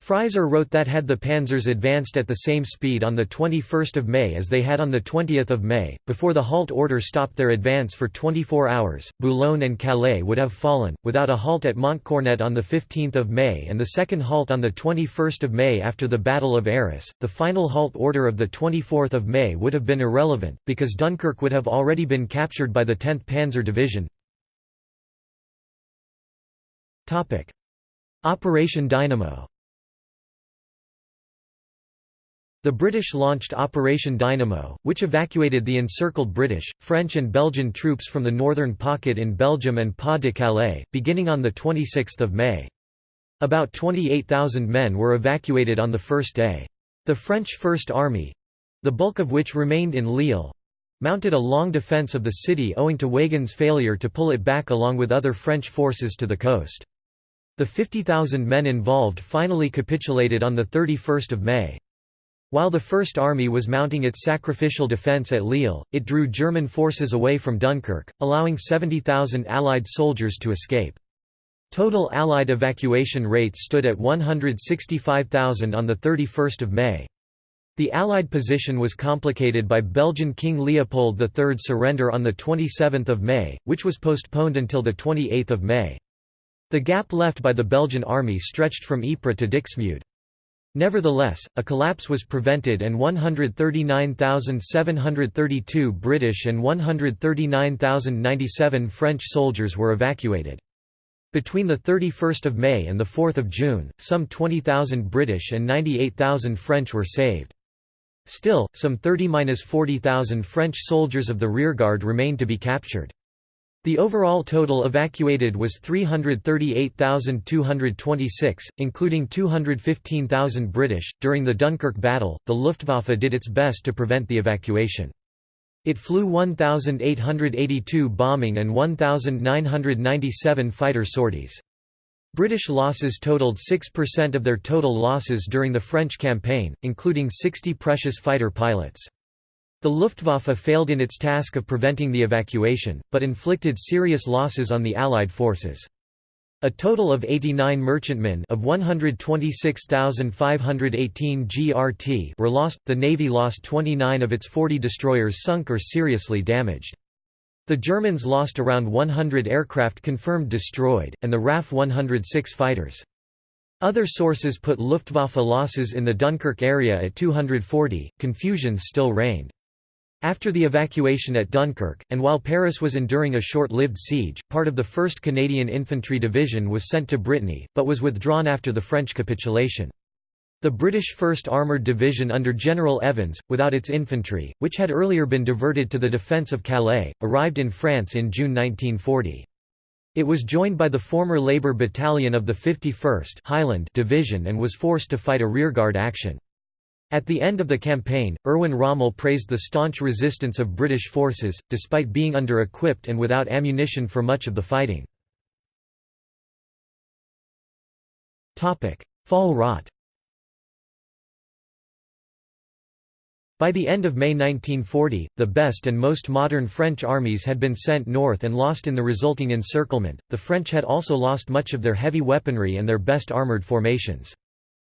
Frieser wrote that had the panzers advanced at the same speed on 21 May as they had on 20 May, before the halt order stopped their advance for 24 hours, Boulogne and Calais would have fallen, without a halt at Montcornet on 15 May and the second halt on 21 May after the Battle of Arras. The final halt order of 24 May would have been irrelevant, because Dunkirk would have already been captured by the 10th Panzer Division. Operation Dynamo The British launched Operation Dynamo, which evacuated the encircled British, French and Belgian troops from the northern pocket in Belgium and Pas-de-Calais, beginning on 26 May. About 28,000 men were evacuated on the first day. The French First Army—the bulk of which remained in Lille—mounted a long defence of the city owing to Weygand's failure to pull it back along with other French forces to the coast. The 50,000 men involved finally capitulated on 31 May. While the First Army was mounting its sacrificial defence at Lille, it drew German forces away from Dunkirk, allowing 70,000 Allied soldiers to escape. Total Allied evacuation rates stood at 165,000 on 31 May. The Allied position was complicated by Belgian King Leopold III's surrender on 27 May, which was postponed until 28 May. The gap left by the Belgian army stretched from Ypres to Dixmude. Nevertheless, a collapse was prevented and 139,732 British and 139,097 French soldiers were evacuated. Between 31 May and 4 June, some 20,000 British and 98,000 French were saved. Still, some 30–40,000 French soldiers of the rearguard remained to be captured. The overall total evacuated was 338,226, including 215,000 British. During the Dunkirk battle, the Luftwaffe did its best to prevent the evacuation. It flew 1,882 bombing and 1,997 fighter sorties. British losses totaled 6% of their total losses during the French campaign, including 60 precious fighter pilots. The Luftwaffe failed in its task of preventing the evacuation, but inflicted serious losses on the Allied forces. A total of 89 merchantmen of 126,518 GRT were lost, the Navy lost 29 of its 40 destroyers sunk or seriously damaged. The Germans lost around 100 aircraft confirmed destroyed, and the RAF 106 fighters. Other sources put Luftwaffe losses in the Dunkirk area at 240, confusion still reigned. After the evacuation at Dunkirk, and while Paris was enduring a short-lived siege, part of the 1st Canadian Infantry Division was sent to Brittany, but was withdrawn after the French capitulation. The British 1st Armoured Division under General Evans, without its infantry, which had earlier been diverted to the defence of Calais, arrived in France in June 1940. It was joined by the former Labour Battalion of the 51st Highland Division and was forced to fight a rearguard action. At the end of the campaign, Erwin Rommel praised the staunch resistance of British forces, despite being under-equipped and without ammunition for much of the fighting. Fall rot By the end of May 1940, the best and most modern French armies had been sent north and lost in the resulting encirclement. The French had also lost much of their heavy weaponry and their best armoured formations.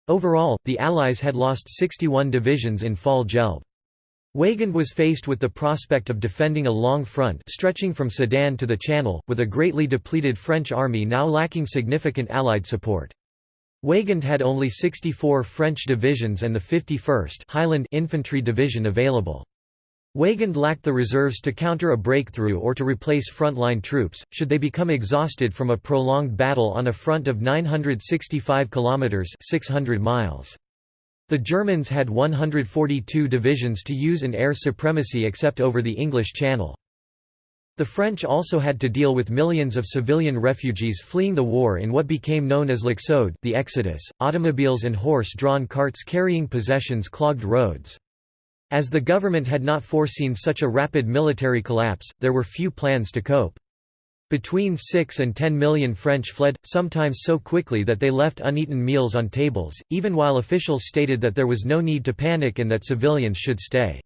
Overall, the Allies had lost 61 divisions in Fall Gelb. Weygand was faced with the prospect of defending a long front stretching from Sedan to the Channel, with a greatly depleted French army now lacking significant Allied support. Weygand had only 64 French divisions and the 51st Highland Infantry Division available. Weygand lacked the reserves to counter a breakthrough or to replace frontline troops, should they become exhausted from a prolonged battle on a front of 965 kilometers (600 miles). The Germans had 142 divisions to use in air supremacy except over the English Channel. The French also had to deal with millions of civilian refugees fleeing the war in what became known as l'Exode the Exodus. Automobiles and horse-drawn carts carrying possessions clogged roads. As the government had not foreseen such a rapid military collapse, there were few plans to cope. Between 6 and 10 million French fled, sometimes so quickly that they left uneaten meals on tables, even while officials stated that there was no need to panic and that civilians should stay.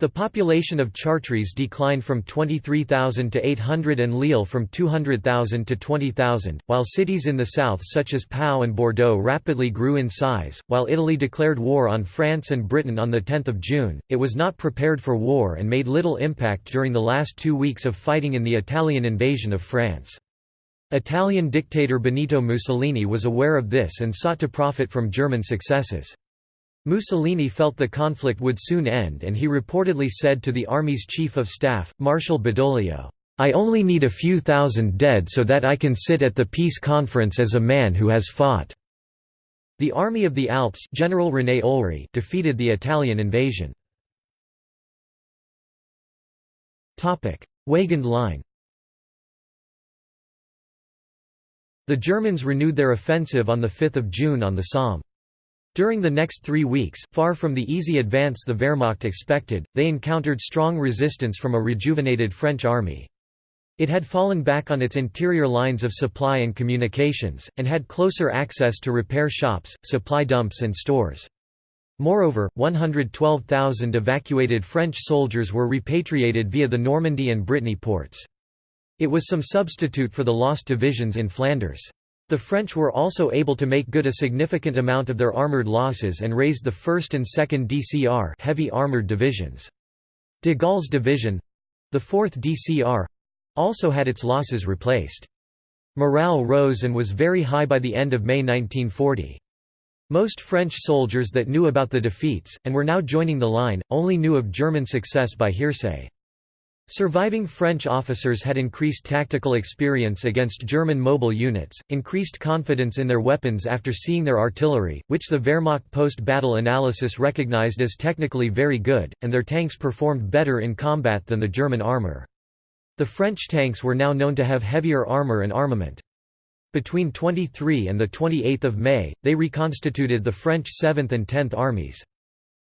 The population of Chartres declined from 23,000 to 800 and Lille from 200,000 to 20,000, while cities in the south such as Pau and Bordeaux rapidly grew in size. While Italy declared war on France and Britain on 10 June, it was not prepared for war and made little impact during the last two weeks of fighting in the Italian invasion of France. Italian dictator Benito Mussolini was aware of this and sought to profit from German successes. Mussolini felt the conflict would soon end and he reportedly said to the army's chief of staff, Marshal Badoglio, "'I only need a few thousand dead so that I can sit at the peace conference as a man who has fought." The Army of the Alps General René Olry defeated the Italian invasion. Weygand Line The Germans renewed their offensive on 5 June on the Somme. During the next three weeks, far from the easy advance the Wehrmacht expected, they encountered strong resistance from a rejuvenated French army. It had fallen back on its interior lines of supply and communications, and had closer access to repair shops, supply dumps and stores. Moreover, 112,000 evacuated French soldiers were repatriated via the Normandy and Brittany ports. It was some substitute for the lost divisions in Flanders. The French were also able to make good a significant amount of their armoured losses and raised the 1st and 2nd DCR heavy armoured divisions. De Gaulle's division—the 4th DCR—also had its losses replaced. Morale rose and was very high by the end of May 1940. Most French soldiers that knew about the defeats, and were now joining the line, only knew of German success by hearsay. Surviving French officers had increased tactical experience against German mobile units, increased confidence in their weapons after seeing their artillery, which the Wehrmacht post-battle analysis recognized as technically very good, and their tanks performed better in combat than the German armor. The French tanks were now known to have heavier armor and armament. Between 23 and 28 May, they reconstituted the French 7th and 10th armies.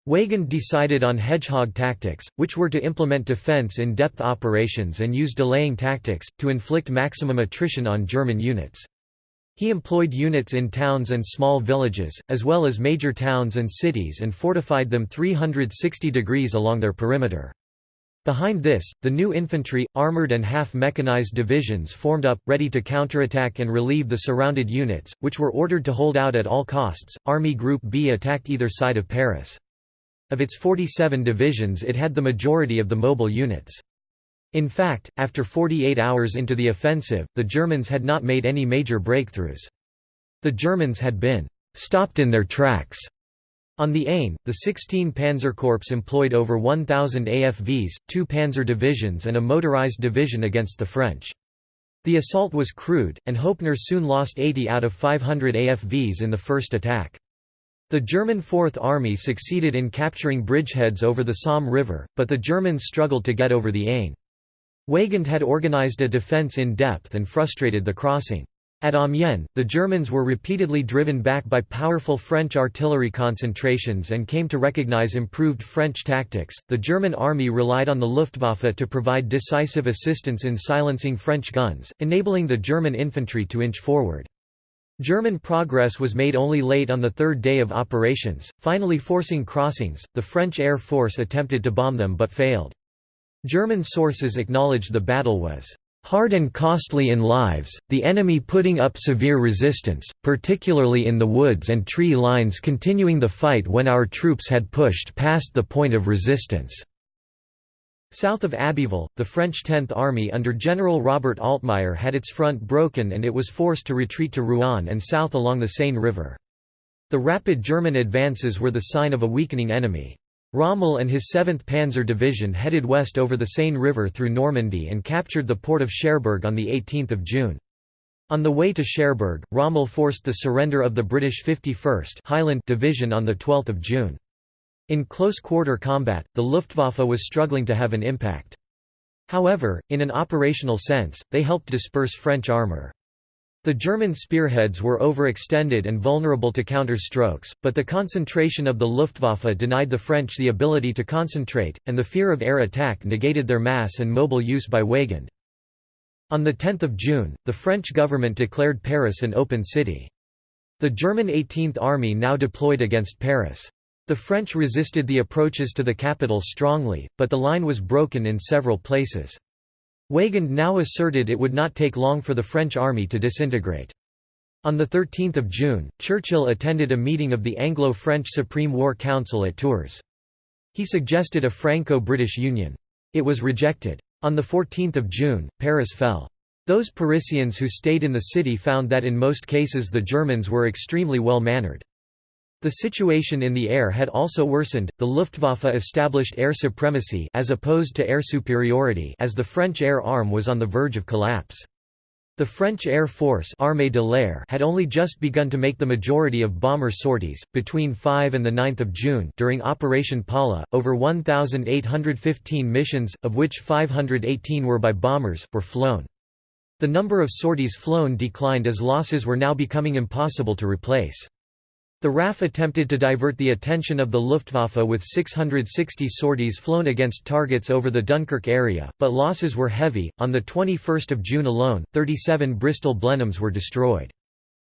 Weygand decided on hedgehog tactics, which were to implement defense in-depth operations and use delaying tactics, to inflict maximum attrition on German units. He employed units in towns and small villages, as well as major towns and cities and fortified them 360 degrees along their perimeter. Behind this, the new infantry, armoured and half-mechanized divisions formed up, ready to counterattack and relieve the surrounded units, which were ordered to hold out at all costs. Army Group B attacked either side of Paris. Of its 47 divisions it had the majority of the mobile units. In fact, after 48 hours into the offensive, the Germans had not made any major breakthroughs. The Germans had been «stopped in their tracks». On the Aisne, the 16 Panzerkorps employed over 1,000 AFVs, two panzer divisions and a motorized division against the French. The assault was crude, and Hoepner soon lost 80 out of 500 AFVs in the first attack. The German Fourth Army succeeded in capturing bridgeheads over the Somme River, but the Germans struggled to get over the Aisne. Weygand had organized a defense in depth and frustrated the crossing. At Amiens, the Germans were repeatedly driven back by powerful French artillery concentrations and came to recognize improved French tactics. The German army relied on the Luftwaffe to provide decisive assistance in silencing French guns, enabling the German infantry to inch forward. German progress was made only late on the third day of operations, finally forcing crossings. The French Air Force attempted to bomb them but failed. German sources acknowledged the battle was hard and costly in lives, the enemy putting up severe resistance, particularly in the woods and tree lines continuing the fight when our troops had pushed past the point of resistance. South of Abbeville, the French Tenth Army under General Robert Altmeyer had its front broken and it was forced to retreat to Rouen and south along the Seine River. The rapid German advances were the sign of a weakening enemy. Rommel and his 7th Panzer Division headed west over the Seine River through Normandy and captured the port of Cherbourg on 18 June. On the way to Cherbourg, Rommel forced the surrender of the British 51st Highland Division on 12 June. In close-quarter combat, the Luftwaffe was struggling to have an impact. However, in an operational sense, they helped disperse French armour. The German spearheads were overextended and vulnerable to counter-strokes, but the concentration of the Luftwaffe denied the French the ability to concentrate, and the fear of air attack negated their mass and mobile use by Weygand. On 10 June, the French government declared Paris an open city. The German 18th Army now deployed against Paris. The French resisted the approaches to the capital strongly, but the line was broken in several places. Weygand now asserted it would not take long for the French army to disintegrate. On 13 June, Churchill attended a meeting of the Anglo-French Supreme War Council at Tours. He suggested a Franco-British Union. It was rejected. On 14 June, Paris fell. Those Parisians who stayed in the city found that in most cases the Germans were extremely well-mannered. The situation in the air had also worsened. The Luftwaffe established air supremacy as opposed to air superiority as the French air arm was on the verge of collapse. The French Air Force Armée de l'Air had only just begun to make the majority of bomber sorties. Between 5 and the 9th of June during Operation Paula, over 1,815 missions, of which 518 were by bombers, were flown. The number of sorties flown declined as losses were now becoming impossible to replace. The RAF attempted to divert the attention of the Luftwaffe with 660 sorties flown against targets over the Dunkirk area, but losses were heavy. On the 21st of June alone, 37 Bristol Blenheims were destroyed.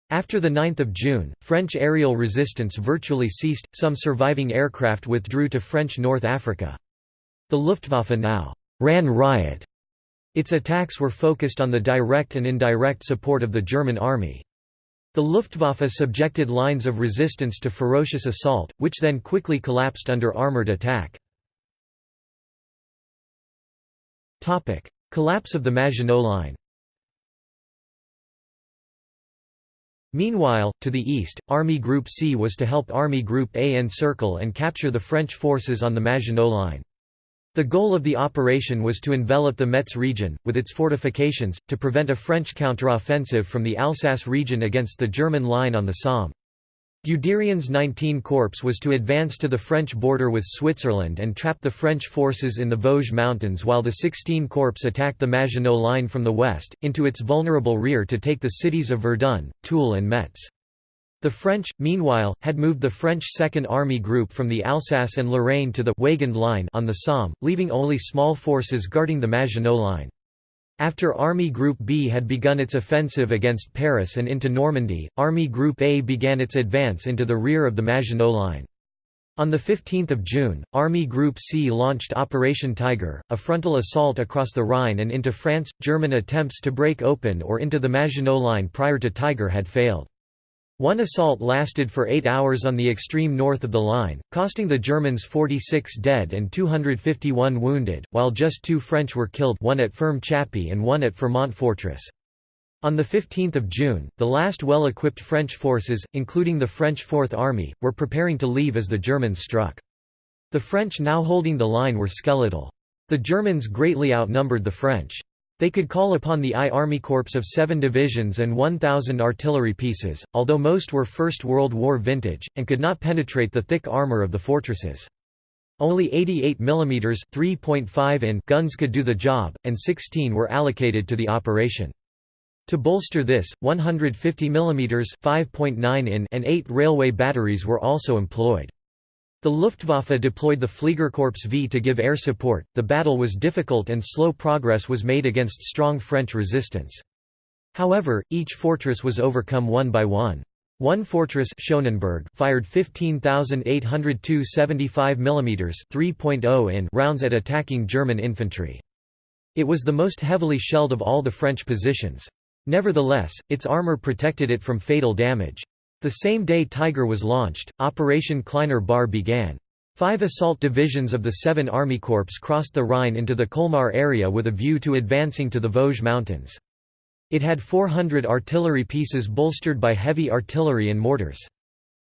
After the 9th of June, French aerial resistance virtually ceased. Some surviving aircraft withdrew to French North Africa. The Luftwaffe now ran riot. Its attacks were focused on the direct and indirect support of the German army. The Luftwaffe subjected lines of resistance to ferocious assault, which then quickly collapsed under armoured attack. Collapse of the Maginot Line Meanwhile, to the east, Army Group C was to help Army Group A encircle and capture the French forces on the Maginot Line. The goal of the operation was to envelop the Metz region, with its fortifications, to prevent a French counteroffensive from the Alsace region against the German line on the Somme. Guderian's 19 Corps was to advance to the French border with Switzerland and trap the French forces in the Vosges Mountains while the 16 Corps attacked the Maginot Line from the west, into its vulnerable rear to take the cities of Verdun, Toul and Metz. The French, meanwhile, had moved the French Second Army Group from the Alsace and Lorraine to the Weygand Line on the Somme, leaving only small forces guarding the Maginot Line. After Army Group B had begun its offensive against Paris and into Normandy, Army Group A began its advance into the rear of the Maginot Line. On 15 June, Army Group C launched Operation Tiger, a frontal assault across the Rhine and into France. German attempts to break open or into the Maginot Line prior to Tiger had failed. One assault lasted for eight hours on the extreme north of the line, costing the Germans 46 dead and 251 wounded, while just two French were killed one at Ferme Chappy and one at Fermont Fortress. On 15 June, the last well-equipped French forces, including the French Fourth Army, were preparing to leave as the Germans struck. The French now holding the line were skeletal. The Germans greatly outnumbered the French. They could call upon the I Army Corps of seven divisions and 1,000 artillery pieces, although most were First World War vintage, and could not penetrate the thick armour of the fortresses. Only 88 mm 3.5 in guns could do the job, and 16 were allocated to the operation. To bolster this, 150 mm 5.9 in and 8 railway batteries were also employed. The Luftwaffe deployed the Fliegerkorps V to give air support. The battle was difficult and slow progress was made against strong French resistance. However, each fortress was overcome one by one. One fortress Schoenenbourg fired 15,802 75 mm 3.0 in rounds at attacking German infantry. It was the most heavily shelled of all the French positions. Nevertheless, its armor protected it from fatal damage. The same day Tiger was launched, Operation Kleiner Bar began. Five assault divisions of the Seven Army Corps crossed the Rhine into the Colmar area with a view to advancing to the Vosges Mountains. It had 400 artillery pieces bolstered by heavy artillery and mortars.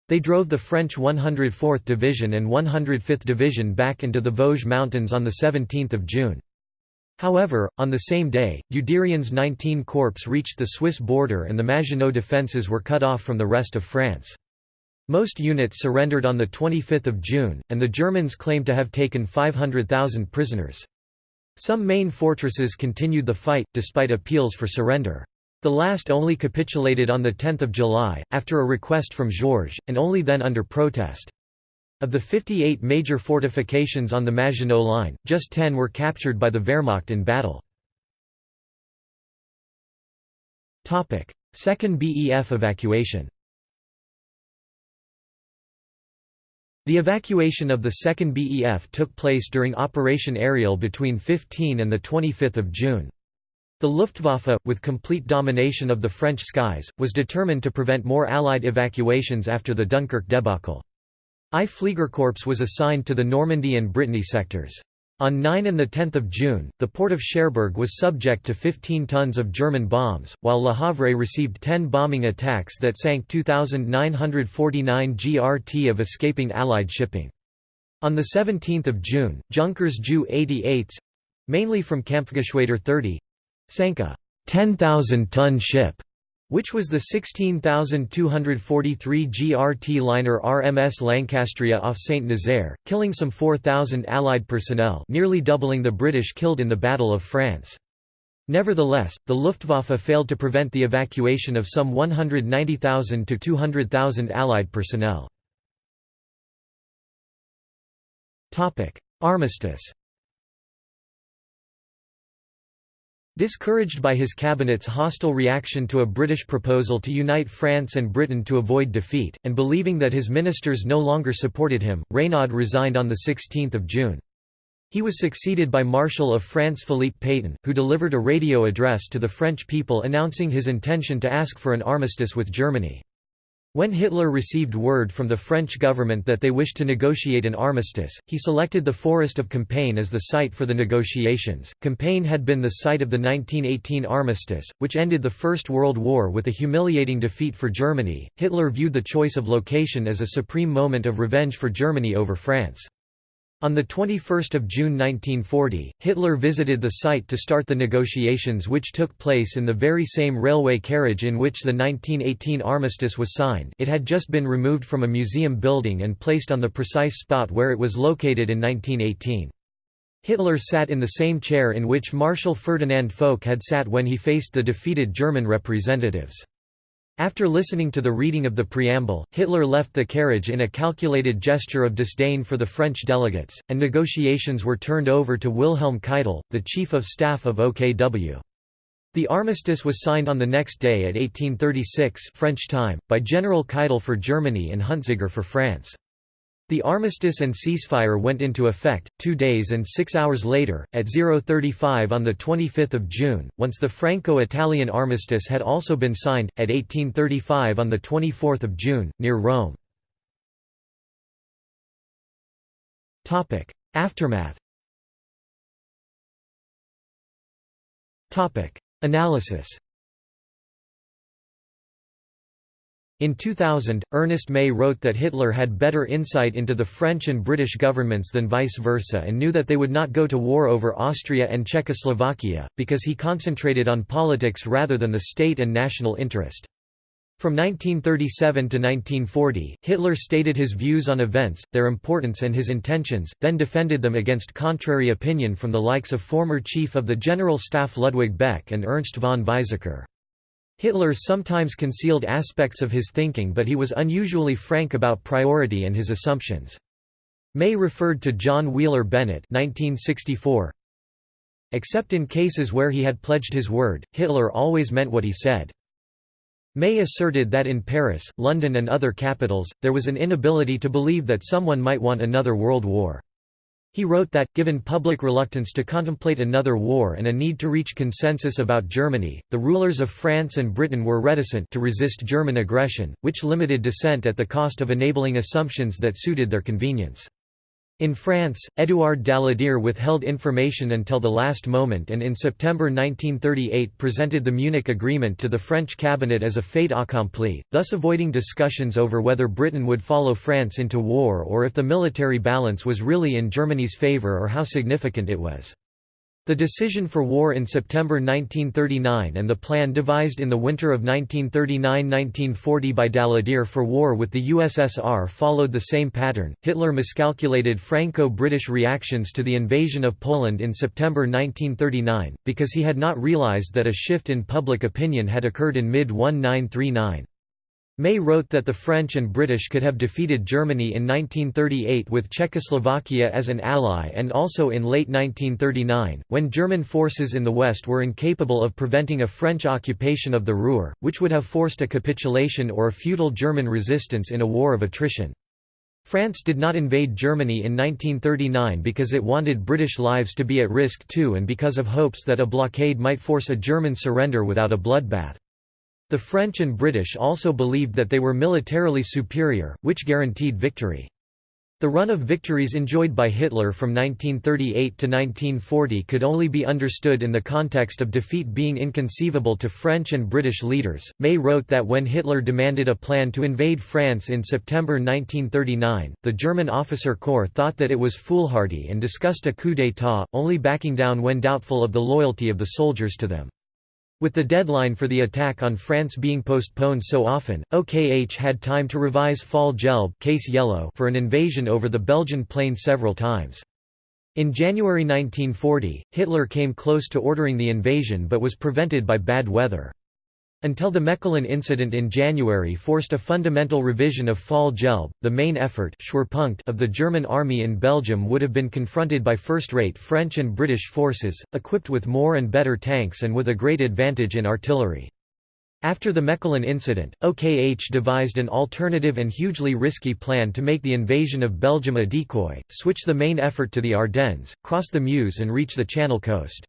They drove the French 104th Division and 105th Division back into the Vosges Mountains on 17 June. However, on the same day, Guderian's 19 Corps reached the Swiss border and the Maginot defences were cut off from the rest of France. Most units surrendered on 25 June, and the Germans claimed to have taken 500,000 prisoners. Some main fortresses continued the fight, despite appeals for surrender. The last only capitulated on 10 July, after a request from Georges, and only then under protest. Of the 58 major fortifications on the Maginot Line, just 10 were captured by the Wehrmacht in battle. Second BEF evacuation The evacuation of the 2nd BEF took place during Operation Aerial between 15 and 25 June. The Luftwaffe, with complete domination of the French skies, was determined to prevent more Allied evacuations after the Dunkirk debacle. I Fliegerkorps was assigned to the Normandy and Brittany sectors. On 9 and 10 June, the port of Cherbourg was subject to 15 tons of German bombs, while Le Havre received 10 bombing attacks that sank 2,949 GRT of escaping Allied shipping. On 17 June, Junkers Ju 88s—mainly from Kampfgeschwader 30, sank a 10,000-ton ship, which was the 16,243 GRT liner RMS Lancastria off St. Nazaire, killing some 4,000 Allied personnel nearly doubling the British killed in the Battle of France. Nevertheless, the Luftwaffe failed to prevent the evacuation of some 190,000 to 200,000 Allied personnel. Armistice Discouraged by his cabinet's hostile reaction to a British proposal to unite France and Britain to avoid defeat, and believing that his ministers no longer supported him, Reynaud resigned on 16 June. He was succeeded by Marshal of France Philippe Pétain, who delivered a radio address to the French people announcing his intention to ask for an armistice with Germany. When Hitler received word from the French government that they wished to negotiate an armistice, he selected the forest of Compiègne as the site for the negotiations. Compiègne had been the site of the 1918 armistice, which ended the First World War with a humiliating defeat for Germany. Hitler viewed the choice of location as a supreme moment of revenge for Germany over France. On 21 June 1940, Hitler visited the site to start the negotiations which took place in the very same railway carriage in which the 1918 armistice was signed it had just been removed from a museum building and placed on the precise spot where it was located in 1918. Hitler sat in the same chair in which Marshal Ferdinand Foch had sat when he faced the defeated German representatives. After listening to the reading of the preamble, Hitler left the carriage in a calculated gesture of disdain for the French delegates, and negotiations were turned over to Wilhelm Keitel, the chief of staff of OKW. The armistice was signed on the next day at 1836 French time, by General Keitel for Germany and Huntziger for France. The armistice and ceasefire went into effect, two days and six hours later, at 0.35 on 25 June, once the Franco-Italian armistice had also been signed, at 1835 on 24 June, near Rome. Aftermath Analysis In 2000, Ernest May wrote that Hitler had better insight into the French and British governments than vice versa and knew that they would not go to war over Austria and Czechoslovakia, because he concentrated on politics rather than the state and national interest. From 1937 to 1940, Hitler stated his views on events, their importance and his intentions, then defended them against contrary opinion from the likes of former Chief of the General Staff Ludwig Beck and Ernst von Weizsäcker. Hitler sometimes concealed aspects of his thinking but he was unusually frank about priority and his assumptions. May referred to John Wheeler Bennett 1964. Except in cases where he had pledged his word, Hitler always meant what he said. May asserted that in Paris, London and other capitals, there was an inability to believe that someone might want another world war. He wrote that, given public reluctance to contemplate another war and a need to reach consensus about Germany, the rulers of France and Britain were reticent to resist German aggression, which limited dissent at the cost of enabling assumptions that suited their convenience. In France, Édouard Daladier withheld information until the last moment and in September 1938 presented the Munich Agreement to the French cabinet as a fait accompli, thus avoiding discussions over whether Britain would follow France into war or if the military balance was really in Germany's favour or how significant it was. The decision for war in September 1939 and the plan devised in the winter of 1939–1940 by Daladier for war with the USSR followed the same pattern. Hitler miscalculated Franco-British reactions to the invasion of Poland in September 1939, because he had not realized that a shift in public opinion had occurred in mid-1939. May wrote that the French and British could have defeated Germany in 1938 with Czechoslovakia as an ally and also in late 1939, when German forces in the West were incapable of preventing a French occupation of the Ruhr, which would have forced a capitulation or a feudal German resistance in a war of attrition. France did not invade Germany in 1939 because it wanted British lives to be at risk too and because of hopes that a blockade might force a German surrender without a bloodbath. The French and British also believed that they were militarily superior, which guaranteed victory. The run of victories enjoyed by Hitler from 1938 to 1940 could only be understood in the context of defeat being inconceivable to French and British leaders. May wrote that when Hitler demanded a plan to invade France in September 1939, the German officer corps thought that it was foolhardy and discussed a coup d'état, only backing down when doubtful of the loyalty of the soldiers to them. With the deadline for the attack on France being postponed so often, OKH had time to revise Fall Gelb case yellow for an invasion over the Belgian plain several times. In January 1940, Hitler came close to ordering the invasion but was prevented by bad weather until the Mechelen incident in January forced a fundamental revision of Fall Gelb, the main effort of the German army in Belgium would have been confronted by first-rate French and British forces, equipped with more and better tanks and with a great advantage in artillery. After the Mechelen incident, OKH devised an alternative and hugely risky plan to make the invasion of Belgium a decoy, switch the main effort to the Ardennes, cross the Meuse and reach the Channel coast.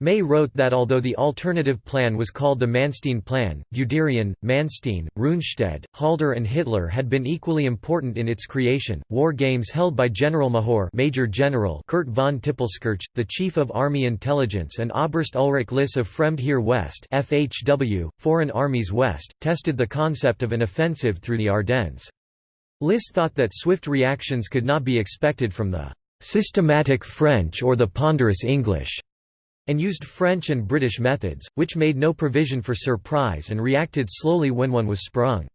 May wrote that although the alternative plan was called the Manstein Plan, Guderian, Manstein, Rundstedt, Halder and Hitler had been equally important in its creation. War games held by General Mahor Major General Kurt von Tippelskirch, the Chief of Army Intelligence and Oberst Ulrich Liss of Fremde Heere West FHW, Foreign Armies West, tested the concept of an offensive through the Ardennes. Liss thought that swift reactions could not be expected from the systematic French or the ponderous English and used French and British methods, which made no provision for surprise and reacted slowly when one was sprung.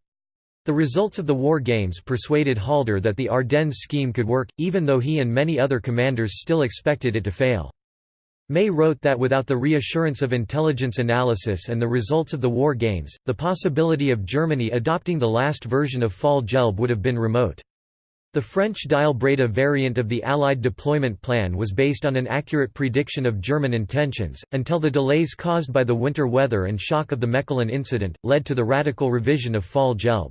The results of the war games persuaded Halder that the Ardennes scheme could work, even though he and many other commanders still expected it to fail. May wrote that without the reassurance of intelligence analysis and the results of the war games, the possibility of Germany adopting the last version of Fall Gelb would have been remote. The French Dyle-Breda variant of the Allied deployment plan was based on an accurate prediction of German intentions, until the delays caused by the winter weather and shock of the Mechelen incident, led to the radical revision of Fall Gelb.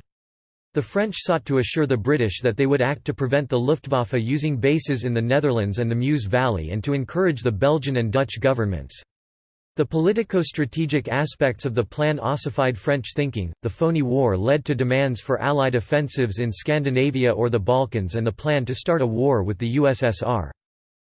The French sought to assure the British that they would act to prevent the Luftwaffe using bases in the Netherlands and the Meuse Valley and to encourage the Belgian and Dutch governments. The politico-strategic aspects of the plan ossified French thinking. The phony war led to demands for Allied offensives in Scandinavia or the Balkans and the plan to start a war with the USSR.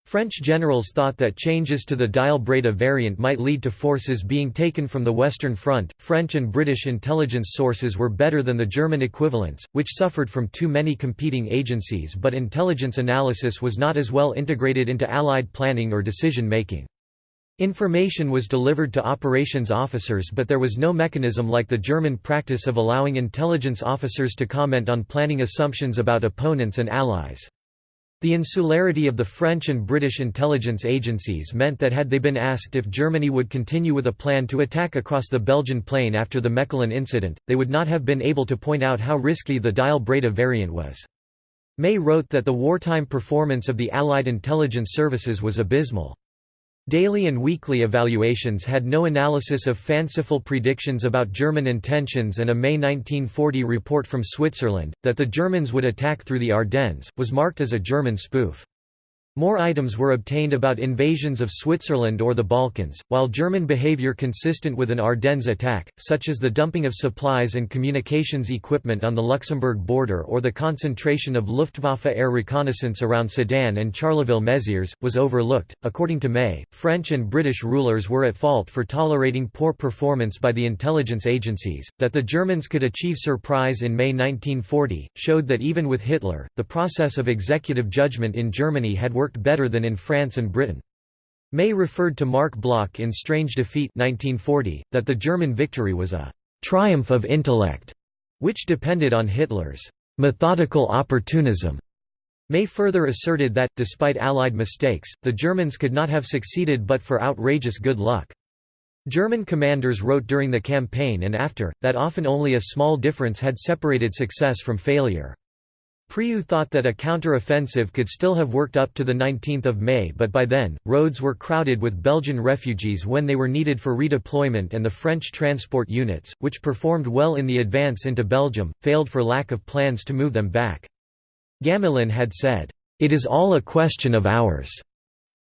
French generals thought that changes to the Dyle-Breda variant might lead to forces being taken from the Western Front. French and British intelligence sources were better than the German equivalents, which suffered from too many competing agencies but intelligence analysis was not as well integrated into Allied planning or decision-making. Information was delivered to operations officers but there was no mechanism like the German practice of allowing intelligence officers to comment on planning assumptions about opponents and allies. The insularity of the French and British intelligence agencies meant that had they been asked if Germany would continue with a plan to attack across the Belgian plain after the Mechelen incident, they would not have been able to point out how risky the Dyle-Breda variant was. May wrote that the wartime performance of the Allied intelligence services was abysmal. Daily and weekly evaluations had no analysis of fanciful predictions about German intentions and a May 1940 report from Switzerland, that the Germans would attack through the Ardennes, was marked as a German spoof. More items were obtained about invasions of Switzerland or the Balkans, while German behavior consistent with an Ardennes attack, such as the dumping of supplies and communications equipment on the Luxembourg border or the concentration of Luftwaffe air reconnaissance around Sedan and Charleville-Mézières, was overlooked. According to May, French and British rulers were at fault for tolerating poor performance by the intelligence agencies. That the Germans could achieve surprise in May 1940 showed that even with Hitler, the process of executive judgment in Germany had worked better than in France and Britain. May referred to Marc Bloch in Strange Defeat 1940, that the German victory was a «triumph of intellect», which depended on Hitler's «methodical opportunism». May further asserted that, despite Allied mistakes, the Germans could not have succeeded but for outrageous good luck. German commanders wrote during the campaign and after, that often only a small difference had separated success from failure. Prioux thought that a counter-offensive could still have worked up to 19 May but by then, roads were crowded with Belgian refugees when they were needed for redeployment and the French transport units, which performed well in the advance into Belgium, failed for lack of plans to move them back. Gamelin had said, "...it is all a question of hours."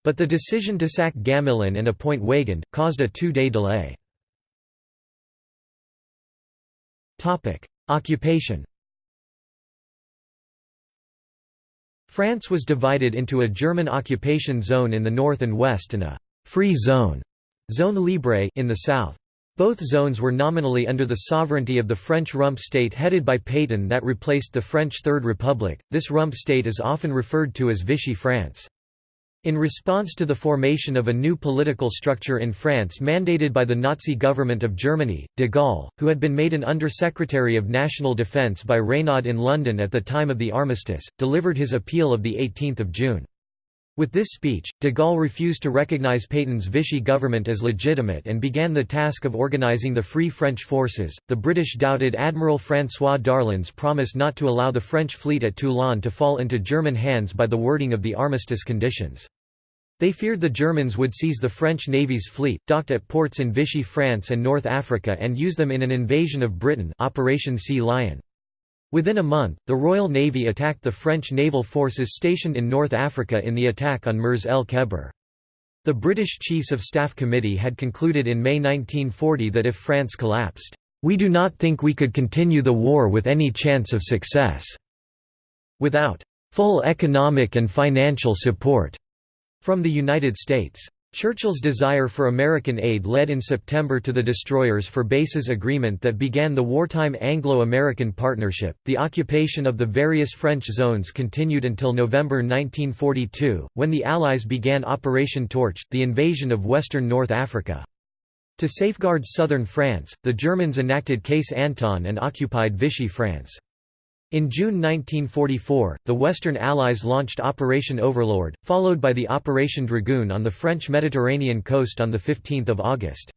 But the decision to sack Gamelin and appoint Weygand, caused a two-day delay. Occupation France was divided into a German occupation zone in the north and west and a «free zone» zone libre in the south. Both zones were nominally under the sovereignty of the French rump state headed by Pétain that replaced the French Third Republic. This rump state is often referred to as Vichy France. In response to the formation of a new political structure in France mandated by the Nazi government of Germany, de Gaulle, who had been made an Under-Secretary of National Defence by Reynaud in London at the time of the armistice, delivered his appeal of 18 June. With this speech, de Gaulle refused to recognize Pétain's Vichy government as legitimate and began the task of organizing the Free French forces. The British doubted Admiral François Darlan's promise not to allow the French fleet at Toulon to fall into German hands by the wording of the armistice conditions. They feared the Germans would seize the French Navy's fleet, docked at ports in Vichy France and North Africa and use them in an invasion of Britain Operation Sea Lion. Within a month, the Royal Navy attacked the French naval forces stationed in North Africa in the attack on Mers el Kebir. The British Chiefs of Staff Committee had concluded in May 1940 that if France collapsed, "...we do not think we could continue the war with any chance of success." Without full economic and financial support from the United States. Churchill's desire for American aid led in September to the Destroyers for Bases agreement that began the wartime Anglo-American partnership. The occupation of the various French zones continued until November 1942, when the Allies began Operation Torch, the invasion of western North Africa. To safeguard southern France, the Germans enacted Case Anton and occupied Vichy France. In June 1944, the Western Allies launched Operation Overlord, followed by the Operation Dragoon on the French Mediterranean coast on 15 August.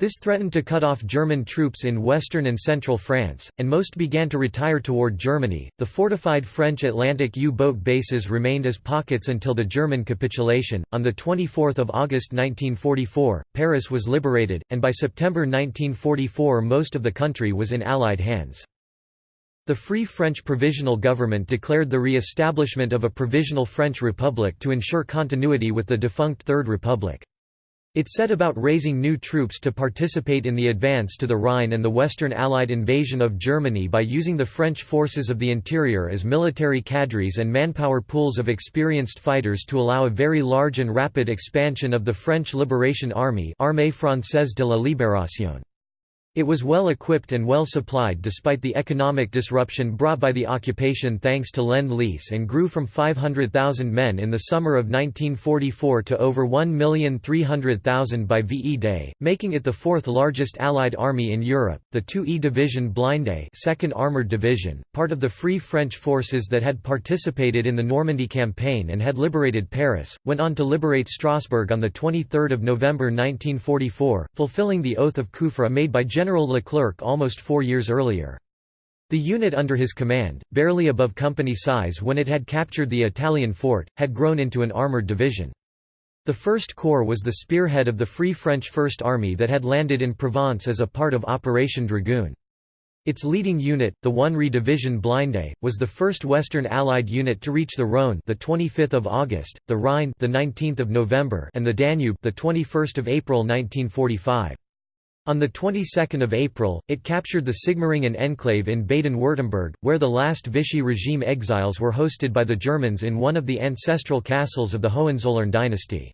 This threatened to cut off German troops in western and central France, and most began to retire toward Germany. The fortified French Atlantic U boat bases remained as pockets until the German capitulation. On 24 August 1944, Paris was liberated, and by September 1944 most of the country was in Allied hands. The Free French Provisional Government declared the re-establishment of a Provisional French Republic to ensure continuity with the defunct Third Republic. It set about raising new troops to participate in the advance to the Rhine and the Western Allied invasion of Germany by using the French forces of the interior as military cadres and manpower pools of experienced fighters to allow a very large and rapid expansion of the French Liberation Army Armée Française de la Libération. It was well equipped and well supplied despite the economic disruption brought by the occupation thanks to Lend-Lease and grew from 500,000 men in the summer of 1944 to over 1,300,000 by VE Day, making it the fourth largest Allied army in Europe. The 2E Division Blindé 2nd Armored Division, part of the Free French forces that had participated in the Normandy campaign and had liberated Paris, went on to liberate Strasbourg on 23 November 1944, fulfilling the oath of Kufra made by General General Leclerc almost four years earlier. The unit under his command, barely above company size when it had captured the Italian fort, had grown into an armoured division. The First Corps was the spearhead of the Free French First Army that had landed in Provence as a part of Operation Dragoon. Its leading unit, the 1 Re Division Blindé, was the first Western Allied unit to reach the Rhône, the 25th of August, the Rhine, the 19th of November, and the Danube, the 21st of April 1945. On the 22nd of April, it captured the Sigmaringen enclave in Baden-Württemberg, where the last Vichy regime exiles were hosted by the Germans in one of the ancestral castles of the Hohenzollern dynasty.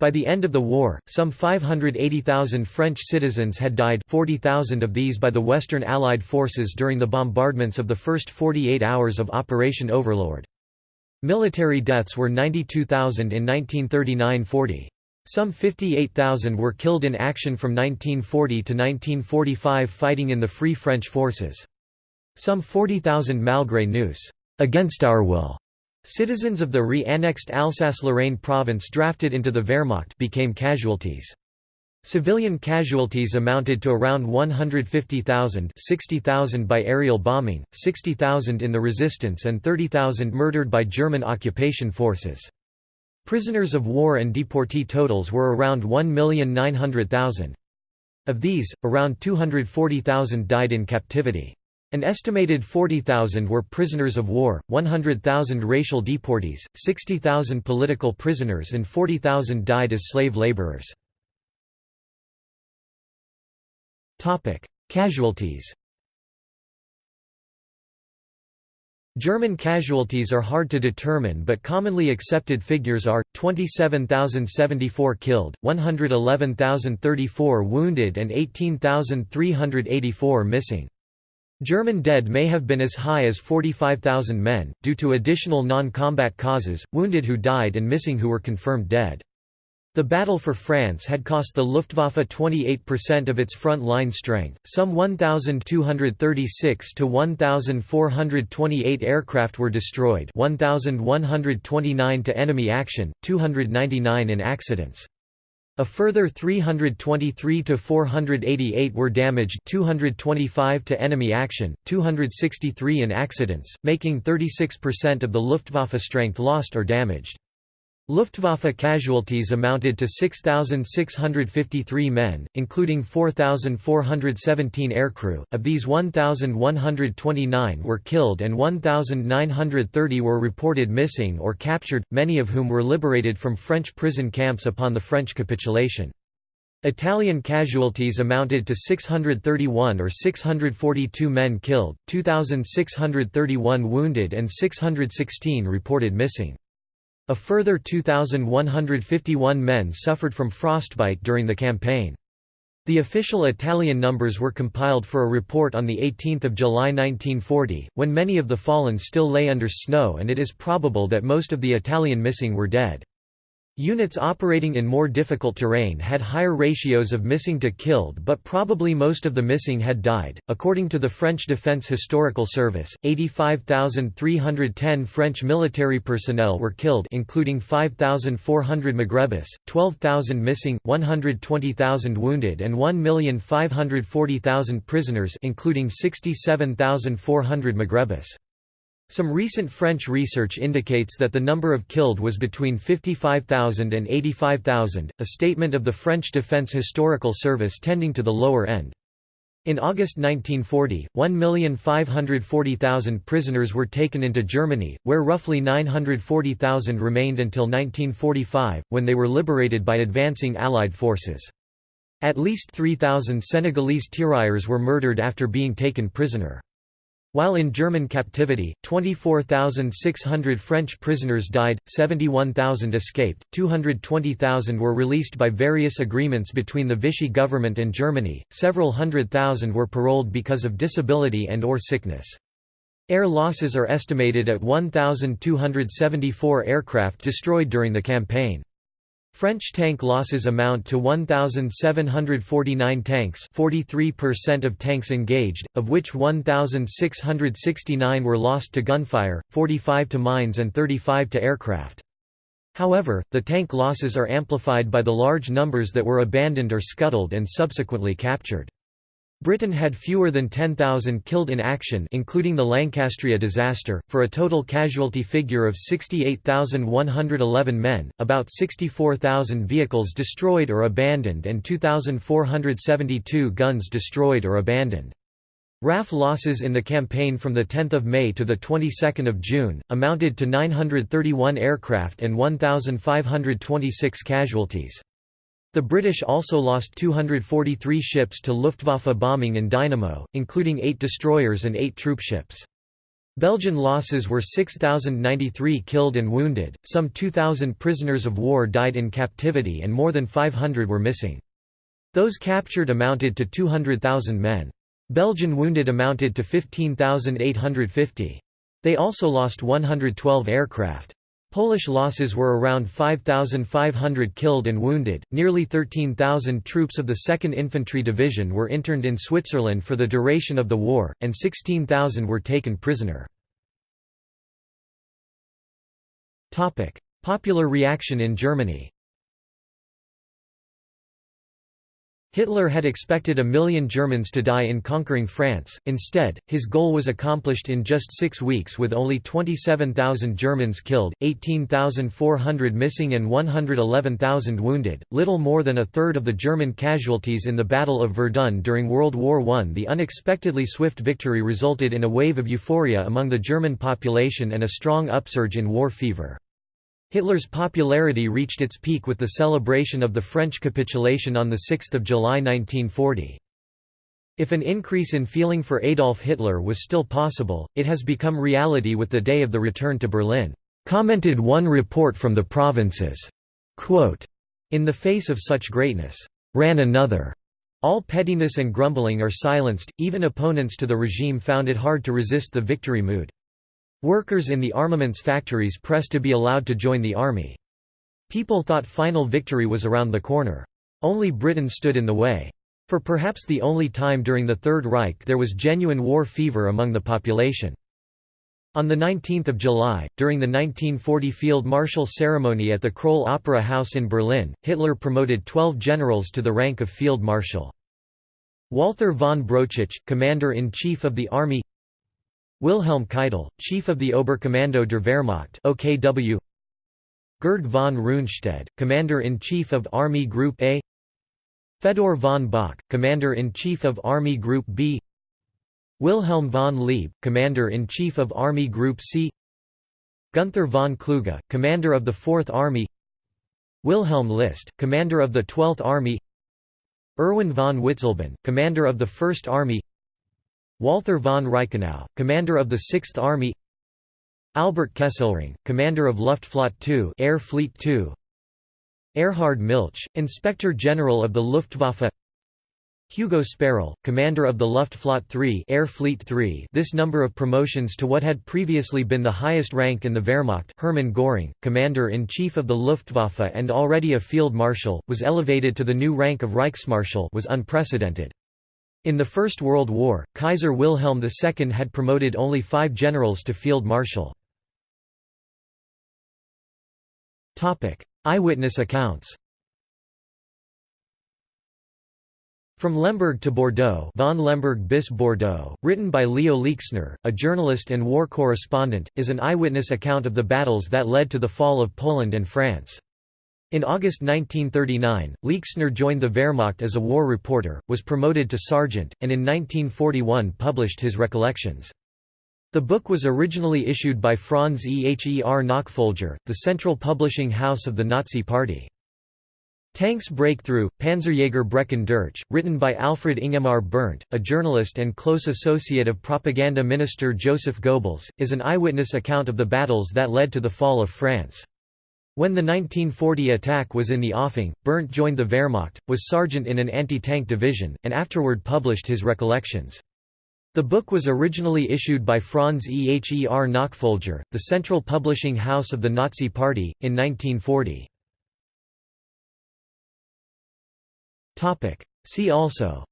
By the end of the war, some 580,000 French citizens had died 40,000 of these by the Western Allied forces during the bombardments of the first 48 hours of Operation Overlord. Military deaths were 92,000 in 1939–40. Some 58,000 were killed in action from 1940 to 1945 fighting in the Free French forces. Some 40,000 malgré nous against our will. Citizens of the re-annexed Alsace-Lorraine province drafted into the Wehrmacht became casualties. Civilian casualties amounted to around 150,000 60,000 by aerial bombing, 60,000 in the resistance and 30,000 murdered by German occupation forces. Prisoners of war and deportee totals were around 1,900,000. Of these, around 240,000 died in captivity. An estimated 40,000 were prisoners of war, 100,000 racial deportees, 60,000 political prisoners and 40,000 died as slave laborers. Casualties German casualties are hard to determine but commonly accepted figures are, 27,074 killed, 111,034 wounded and 18,384 missing. German dead may have been as high as 45,000 men, due to additional non-combat causes, wounded who died and missing who were confirmed dead. The battle for France had cost the Luftwaffe 28% of its front line strength, some 1,236 to 1,428 aircraft were destroyed 1,129 to enemy action, 299 in accidents. A further 323 to 488 were damaged 225 to enemy action, 263 in accidents, making 36% of the Luftwaffe strength lost or damaged. Luftwaffe casualties amounted to 6,653 men, including 4,417 aircrew, of these 1,129 were killed and 1,930 were reported missing or captured, many of whom were liberated from French prison camps upon the French capitulation. Italian casualties amounted to 631 or 642 men killed, 2,631 wounded and 616 reported missing. A further 2,151 men suffered from frostbite during the campaign. The official Italian numbers were compiled for a report on 18 July 1940, when many of the fallen still lay under snow and it is probable that most of the Italian missing were dead. Units operating in more difficult terrain had higher ratios of missing to killed, but probably most of the missing had died. According to the French Defense Historical Service, 85,310 French military personnel were killed, including 5,400 Maghrébis, 12,000 missing, 120,000 wounded, and 1,540,000 prisoners, including 67,400 Maghrébis. Some recent French research indicates that the number of killed was between 55,000 and 85,000, a statement of the French Defense Historical Service tending to the lower end. In August 1940, 1,540,000 prisoners were taken into Germany, where roughly 940,000 remained until 1945, when they were liberated by advancing Allied forces. At least 3,000 Senegalese tirailleurs were murdered after being taken prisoner. While in German captivity, 24,600 French prisoners died, 71,000 escaped, 220,000 were released by various agreements between the Vichy government and Germany, several hundred thousand were paroled because of disability and or sickness. Air losses are estimated at 1,274 aircraft destroyed during the campaign. French tank losses amount to 1,749 tanks 43% of tanks engaged, of which 1,669 were lost to gunfire, 45 to mines and 35 to aircraft. However, the tank losses are amplified by the large numbers that were abandoned or scuttled and subsequently captured. Britain had fewer than 10,000 killed in action including the Lancastria disaster, for a total casualty figure of 68,111 men, about 64,000 vehicles destroyed or abandoned and 2,472 guns destroyed or abandoned. RAF losses in the campaign from 10 May to 22 June, amounted to 931 aircraft and 1,526 casualties. The British also lost 243 ships to Luftwaffe bombing and dynamo, including eight destroyers and eight troopships. Belgian losses were 6,093 killed and wounded, some 2,000 prisoners of war died in captivity and more than 500 were missing. Those captured amounted to 200,000 men. Belgian wounded amounted to 15,850. They also lost 112 aircraft. Polish losses were around 5,500 killed and wounded, nearly 13,000 troops of the 2nd Infantry Division were interned in Switzerland for the duration of the war, and 16,000 were taken prisoner. Popular reaction in Germany Hitler had expected a million Germans to die in conquering France, instead, his goal was accomplished in just six weeks with only 27,000 Germans killed, 18,400 missing and 111,000 wounded, little more than a third of the German casualties in the Battle of Verdun during World War I. The unexpectedly swift victory resulted in a wave of euphoria among the German population and a strong upsurge in war fever. Hitler's popularity reached its peak with the celebration of the French capitulation on 6 July 1940. If an increase in feeling for Adolf Hitler was still possible, it has become reality with the day of the return to Berlin, commented one report from the provinces. Quote, in the face of such greatness, ran another. All pettiness and grumbling are silenced, even opponents to the regime found it hard to resist the victory mood. Workers in the armaments factories pressed to be allowed to join the army. People thought final victory was around the corner. Only Britain stood in the way. For perhaps the only time during the Third Reich there was genuine war fever among the population. On 19 July, during the 1940 Field Marshal ceremony at the Kroll Opera House in Berlin, Hitler promoted 12 generals to the rank of Field Marshal. Walther von Brauchitsch, Commander-in-Chief of the Army Wilhelm Keitel, Chief of the Oberkommando der Wehrmacht OKW Gerd von Rundstedt, Commander-in-Chief of Army Group A. Fedor von Bock, Commander-in-Chief of Army Group B. Wilhelm von Leeb, Commander-in-Chief of Army Group C. Gunther von Kluge, Commander of the Fourth Army. Wilhelm List, Commander of the Twelfth Army. Erwin von Witzleben, Commander of the First Army Walther von Reichenau, commander of the 6th Army Albert Kesselring, commander of Luftflotte II Air Fleet II Erhard Milch, Inspector General of the Luftwaffe Hugo Sperrle, commander of the Luftflotte III Air Fleet III this number of promotions to what had previously been the highest rank in the Wehrmacht Hermann Göring, commander-in-chief of the Luftwaffe and already a field marshal, was elevated to the new rank of Reichsmarschall was unprecedented. In the First World War, Kaiser Wilhelm II had promoted only five generals to field marshal. Eyewitness accounts From Lemberg to Bordeaux von Lemberg bis Bordeaux, written by Leo Leixner, a journalist and war correspondent, is an eyewitness account of the battles that led to the fall of Poland and France. In August 1939, Leixner joined the Wehrmacht as a war reporter, was promoted to sergeant, and in 1941 published his recollections. The book was originally issued by Franz Eher Nachfolger, the central publishing house of the Nazi Party. Tanks Breakthrough, Panzerjäger Brechen durch, written by Alfred Ingemar Berndt, a journalist and close associate of propaganda minister Joseph Goebbels, is an eyewitness account of the battles that led to the fall of France. When the 1940 attack was in the offing, Berndt joined the Wehrmacht, was sergeant in an anti-tank division, and afterward published his recollections. The book was originally issued by Franz Eher Nachfolger, the central publishing house of the Nazi Party, in 1940. See also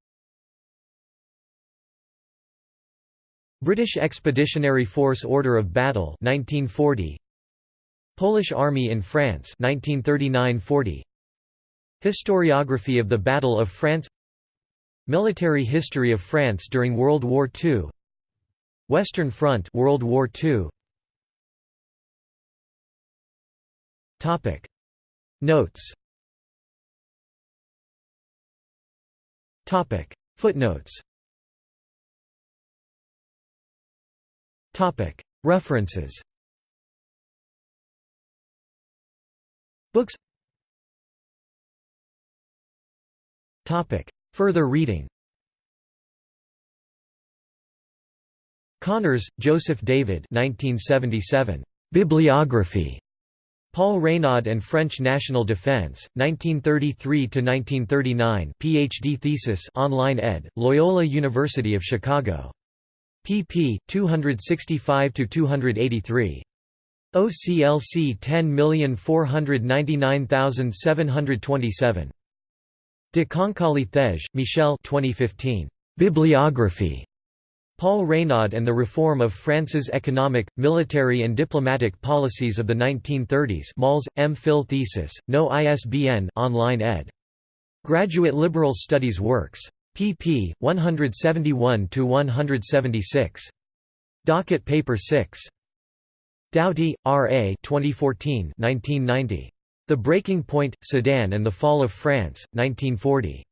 British Expeditionary Force Order of Battle 1940 Polish Army in France 1939–40 Historiography of the Battle of France. Military history of France during World War II Western Front World War II Topic. Notes. Topic. Footnotes. Topic. References Books Further reading Connors, Joseph David 1977. Bibliography. Paul Reynaud and French National Defense, 1933–1939 PhD thesis online ed., Loyola University of Chicago. pp. 265–283. OCLC 10499727. De Concali Thej, Michel 2015. Bibliography. Paul Reynaud and the Reform of France's Economic, Military and Diplomatic Policies of the 1930s Mals, M. Phil Thesis, No ISBN online ed. Graduate Liberal Studies Works. pp. 171–176. Docket Paper 6. Doughty, R. A. 2014 1990. The Breaking Point, Sedan and the Fall of France, 1940.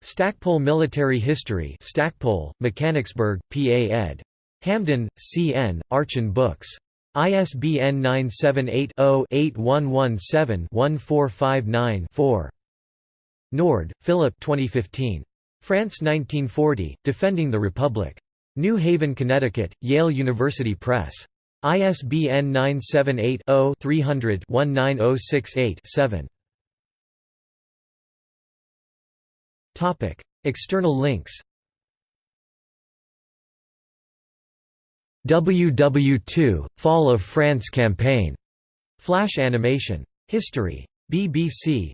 Stackpole Military History Stackpole, Mechanicsburg, PA ed. Hamden, C. N., Archon Books. ISBN 978-0-8117-1459-4. Nord, Philip 2015. France 1940, Defending the Republic. New Haven, Connecticut, Yale University Press. ISBN 978 0 300 19068 7. External links WW2 – Fall of France campaign. Flash animation. History. BBC.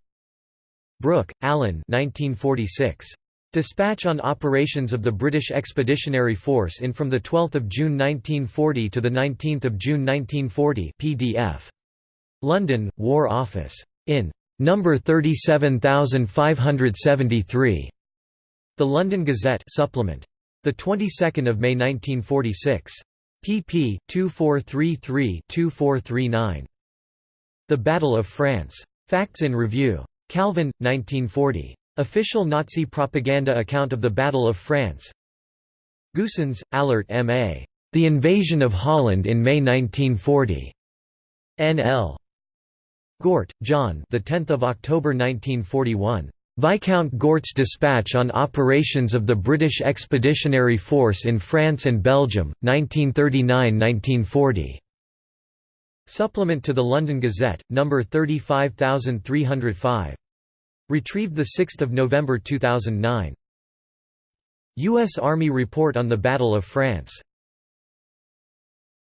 Brooke, Alan 1946. Dispatch on operations of the British Expeditionary Force in from 12 June 1940 to 19 June 1940 PDF. London, War Office. In number 37573. The London Gazette supplement. The 22nd of May 1946 pp. 2433–2439. The Battle of France. Facts in Review. Calvin, 1940. Official Nazi propaganda account of the Battle of France. Goossens, Allert M.A. The Invasion of Holland in May 1940. N.L. Gort, John. The 10th of October 1941. Viscount Gort's dispatch on operations of the British Expeditionary Force in France and Belgium, 1939–1940. Supplement to the London Gazette, No. 35305. Retrieved 6 November 2009. U.S. Army Report on the Battle of France